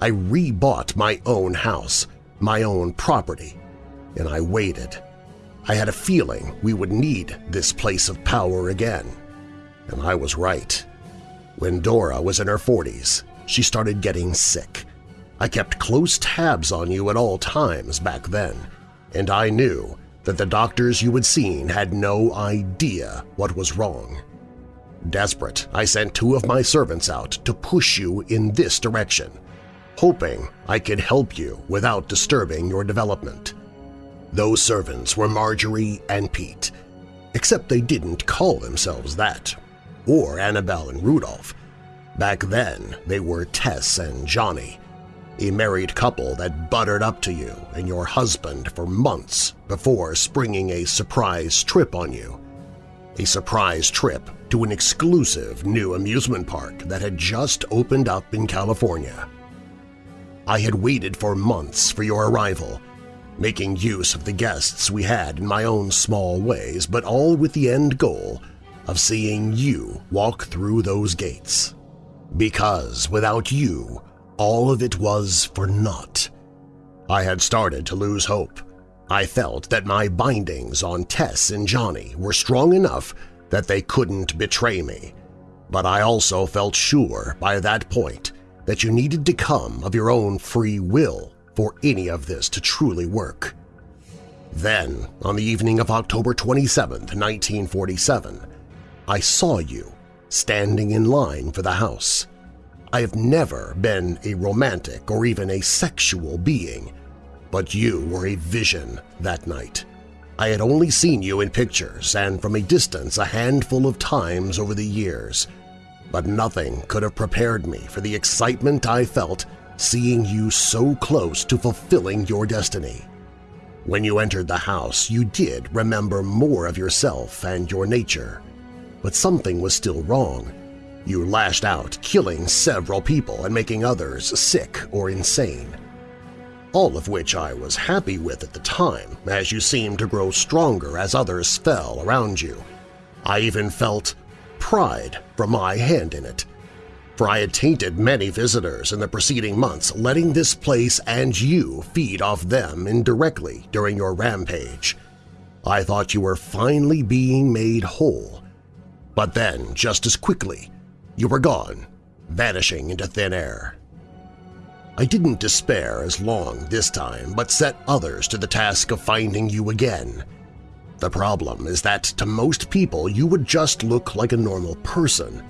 S2: I rebought my own house, my own property, and I waited. I had a feeling we would need this place of power again, and I was right. When Dora was in her 40s, she started getting sick. I kept close tabs on you at all times back then, and I knew that the doctors you had seen had no idea what was wrong. Desperate, I sent two of my servants out to push you in this direction, hoping I could help you without disturbing your development. Those servants were Marjorie and Pete, except they didn't call themselves that or Annabelle and Rudolph. Back then, they were Tess and Johnny, a married couple that buttered up to you and your husband for months before springing a surprise trip on you. A surprise trip to an exclusive new amusement park that had just opened up in California. I had waited for months for your arrival, making use of the guests we had in my own small ways, but all with the end goal of seeing you walk through those gates. Because without you, all of it was for naught. I had started to lose hope. I felt that my bindings on Tess and Johnny were strong enough that they couldn't betray me, but I also felt sure by that point that you needed to come of your own free will for any of this to truly work. Then, on the evening of October 27, 1947, I saw you standing in line for the house. I have never been a romantic or even a sexual being, but you were a vision that night. I had only seen you in pictures and from a distance a handful of times over the years, but nothing could have prepared me for the excitement I felt seeing you so close to fulfilling your destiny. When you entered the house, you did remember more of yourself and your nature but something was still wrong. You lashed out, killing several people and making others sick or insane. All of which I was happy with at the time, as you seemed to grow stronger as others fell around you. I even felt pride from my hand in it, for I had tainted many visitors in the preceding months, letting this place and you feed off them indirectly during your rampage. I thought you were finally being made whole, but then, just as quickly, you were gone, vanishing into thin air. I didn't despair as long this time, but set others to the task of finding you again. The problem is that to most people you would just look like a normal person.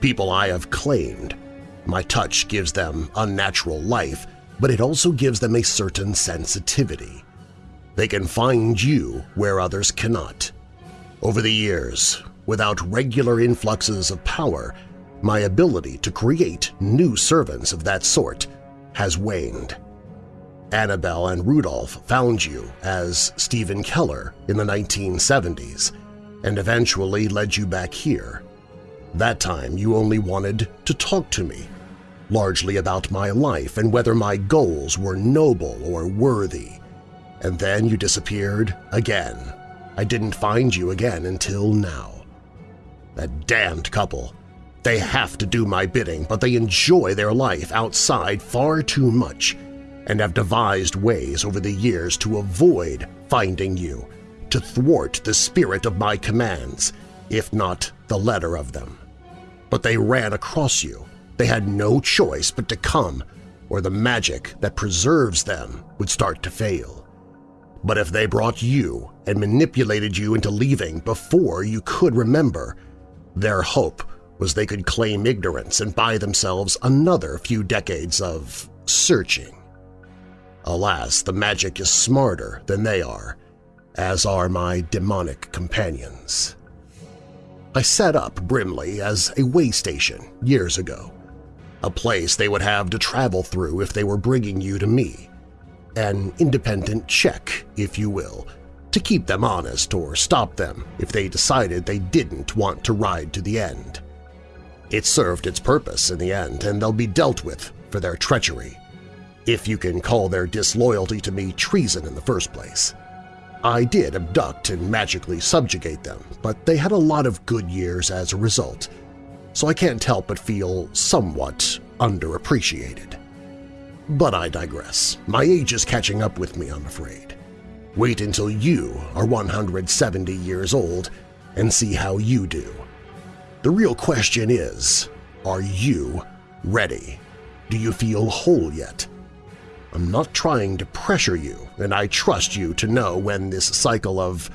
S2: People I have claimed. My touch gives them unnatural life, but it also gives them a certain sensitivity. They can find you where others cannot. Over the years, Without regular influxes of power, my ability to create new servants of that sort has waned. Annabelle and Rudolph found you as Stephen Keller in the 1970s and eventually led you back here. That time you only wanted to talk to me, largely about my life and whether my goals were noble or worthy. And then you disappeared again. I didn't find you again until now. That damned couple. They have to do my bidding, but they enjoy their life outside far too much and have devised ways over the years to avoid finding you, to thwart the spirit of my commands, if not the letter of them. But they ran across you. They had no choice but to come, or the magic that preserves them would start to fail. But if they brought you and manipulated you into leaving before you could remember, Their hope was they could claim ignorance and buy themselves another few decades of searching. Alas, the magic is smarter than they are, as are my demonic companions. I set up Brimley as a way station years ago, a place they would have to travel through if they were bringing you to me, an independent check, if you will, to keep them honest or stop them if they decided they didn't want to ride to the end. It served its purpose in the end, and they'll be dealt with for their treachery, if you can call their disloyalty to me treason in the first place. I did abduct and magically subjugate them, but they had a lot of good years as a result, so I can't help but feel somewhat underappreciated. But I digress. My age is catching up with me, I'm afraid. Wait until you are 170 years old and see how you do. The real question is, are you ready? Do you feel whole yet? I'm not trying to pressure you, and I trust you to know when this cycle of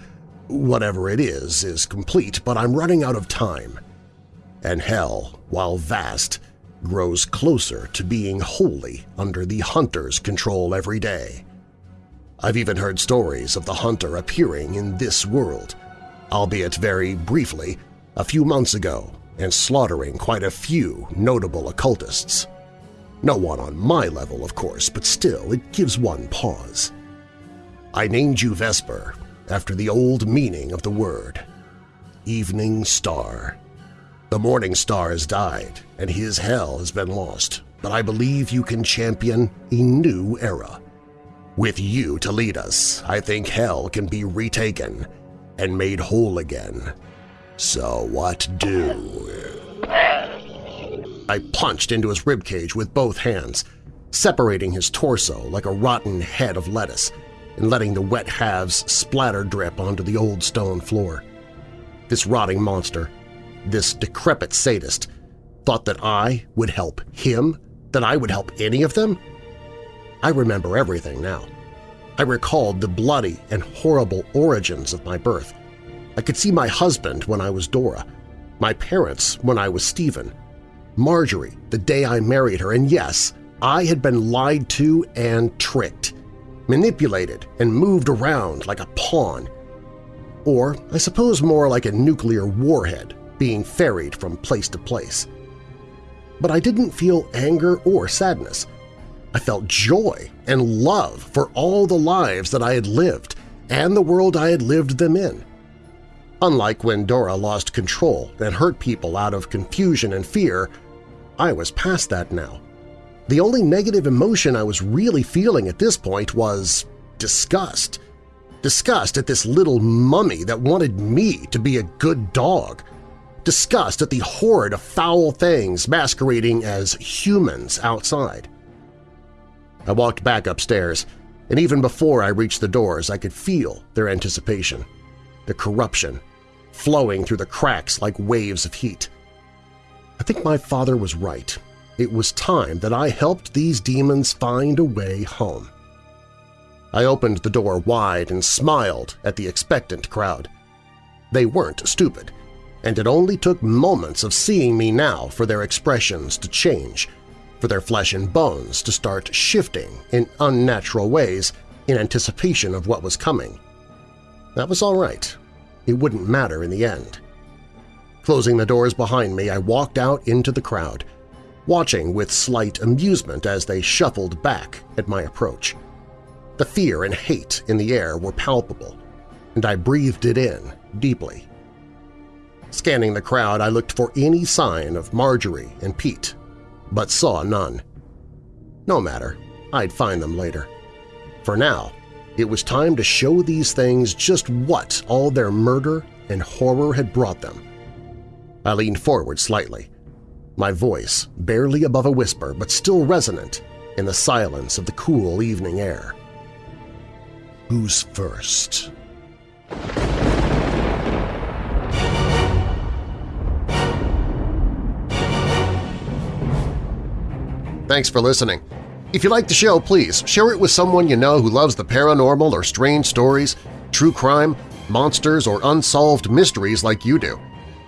S2: whatever it is is complete, but I'm running out of time. And hell, while vast, grows closer to being wholly under the Hunter's control every day. I've even heard stories of the Hunter appearing in this world, albeit very briefly, a few months ago and slaughtering quite a few notable occultists. No one on my level, of course, but still, it gives one pause. I named you Vesper after the old meaning of the word, Evening Star. The Morning Star has died, and his hell has been lost, but I believe you can champion a new era. With you to lead us, I think hell can be retaken and made whole again. So what do? I punched into his ribcage with both hands, separating his torso like a rotten head of lettuce and letting the wet halves splatter drip onto the old stone floor. This rotting monster, this decrepit sadist, thought that I would help him, that I would help any of them? I remember everything now. I recalled the bloody and horrible origins of my birth. I could see my husband when I was Dora, my parents when I was Stephen, Marjorie the day I married her, and yes, I had been lied to and tricked, manipulated and moved around like a pawn. Or I suppose more like a nuclear warhead being ferried from place to place. But I didn't feel anger or sadness. I felt joy and love for all the lives that I had lived and the world I had lived them in. Unlike when Dora lost control and hurt people out of confusion and fear, I was past that now. The only negative emotion I was really feeling at this point was disgust. Disgust at this little mummy that wanted me to be a good dog. Disgust at the horde of foul things masquerading as humans outside. I walked back upstairs, and even before I reached the doors I could feel their anticipation, the corruption, flowing through the cracks like waves of heat. I think my father was right. It was time that I helped these demons find a way home. I opened the door wide and smiled at the expectant crowd. They weren't stupid, and it only took moments of seeing me now for their expressions to change, for their flesh and bones to start shifting in unnatural ways in anticipation of what was coming. That was all right. It wouldn't matter in the end. Closing the doors behind me, I walked out into the crowd, watching with slight amusement as they shuffled back at my approach. The fear and hate in the air were palpable, and I breathed it in deeply. Scanning the crowd, I looked for any sign of Marjorie and Pete, but saw none. No matter, I'd find them later. For now, it was time to show these things just what all their murder and horror had brought them. I leaned forward slightly, my voice barely above a whisper but still resonant in the silence of the cool evening air. Who's first? Thanks for listening. If you like the show, please share it with someone you know who loves the paranormal or strange stories, true crime, monsters, or unsolved mysteries like you do.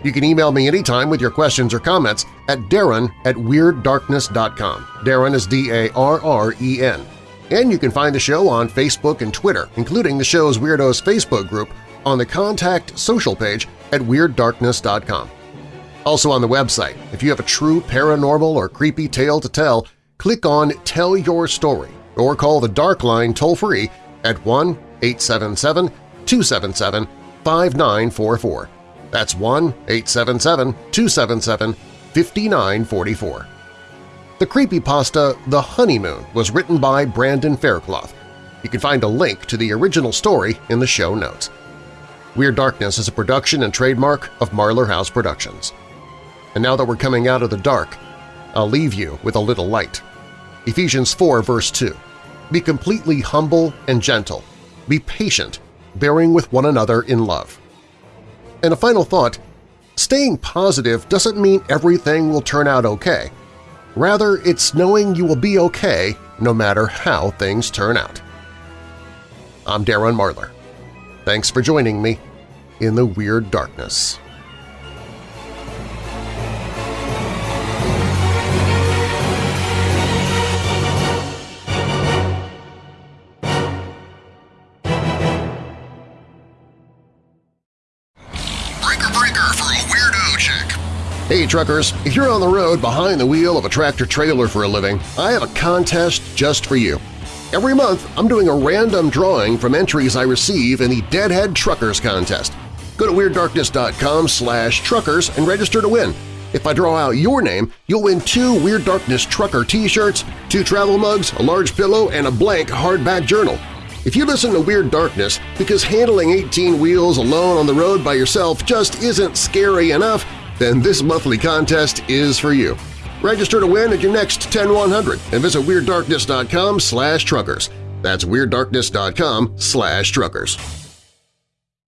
S2: You can email me anytime with your questions or comments at darren at WeirdDarkness.com. Darren is D-A-R-R-E-N. And you can find the show on Facebook and Twitter, including the show's Weirdos Facebook group, on the Contact Social page at WeirdDarkness.com. Also on the website, if you have a true paranormal or creepy tale to tell, click on Tell Your Story or call the Dark Line toll-free at 1-877-277-5944. That's 1-877-277-5944. The creepypasta The Honeymoon was written by Brandon Faircloth. You can find a link to the original story in the show notes. Weird Darkness is a production and trademark of Marlar House Productions. And now that we're coming out of the dark, I'll leave you with a little light. Ephesians 4 verse 2. Be completely humble and gentle. Be patient, bearing with one another in love. And a final thought, staying positive doesn't mean everything will turn out okay. Rather, it's knowing you will be okay no matter how things turn out. I'm Darren Marlar. Thanks for joining me in the Weird Darkness. Hey truckers, if you're on the road behind the wheel of a tractor-trailer for a living, I have a contest just for you. Every month, I'm doing a random drawing from entries I receive in the Deadhead Truckers Contest. Go to WeirdDarkness.com slash truckers and register to win. If I draw out your name, you'll win two Weird Darkness Trucker t-shirts, two travel mugs, a large pillow, and a blank hardback journal. If you listen to Weird Darkness because handling 18 wheels alone on the road by yourself just isn't scary enough, then this monthly contest is for you. Register to win at your next 10100 and visit WeirdDarkness.com slash truckers. That's WeirdDarkness.com slash truckers.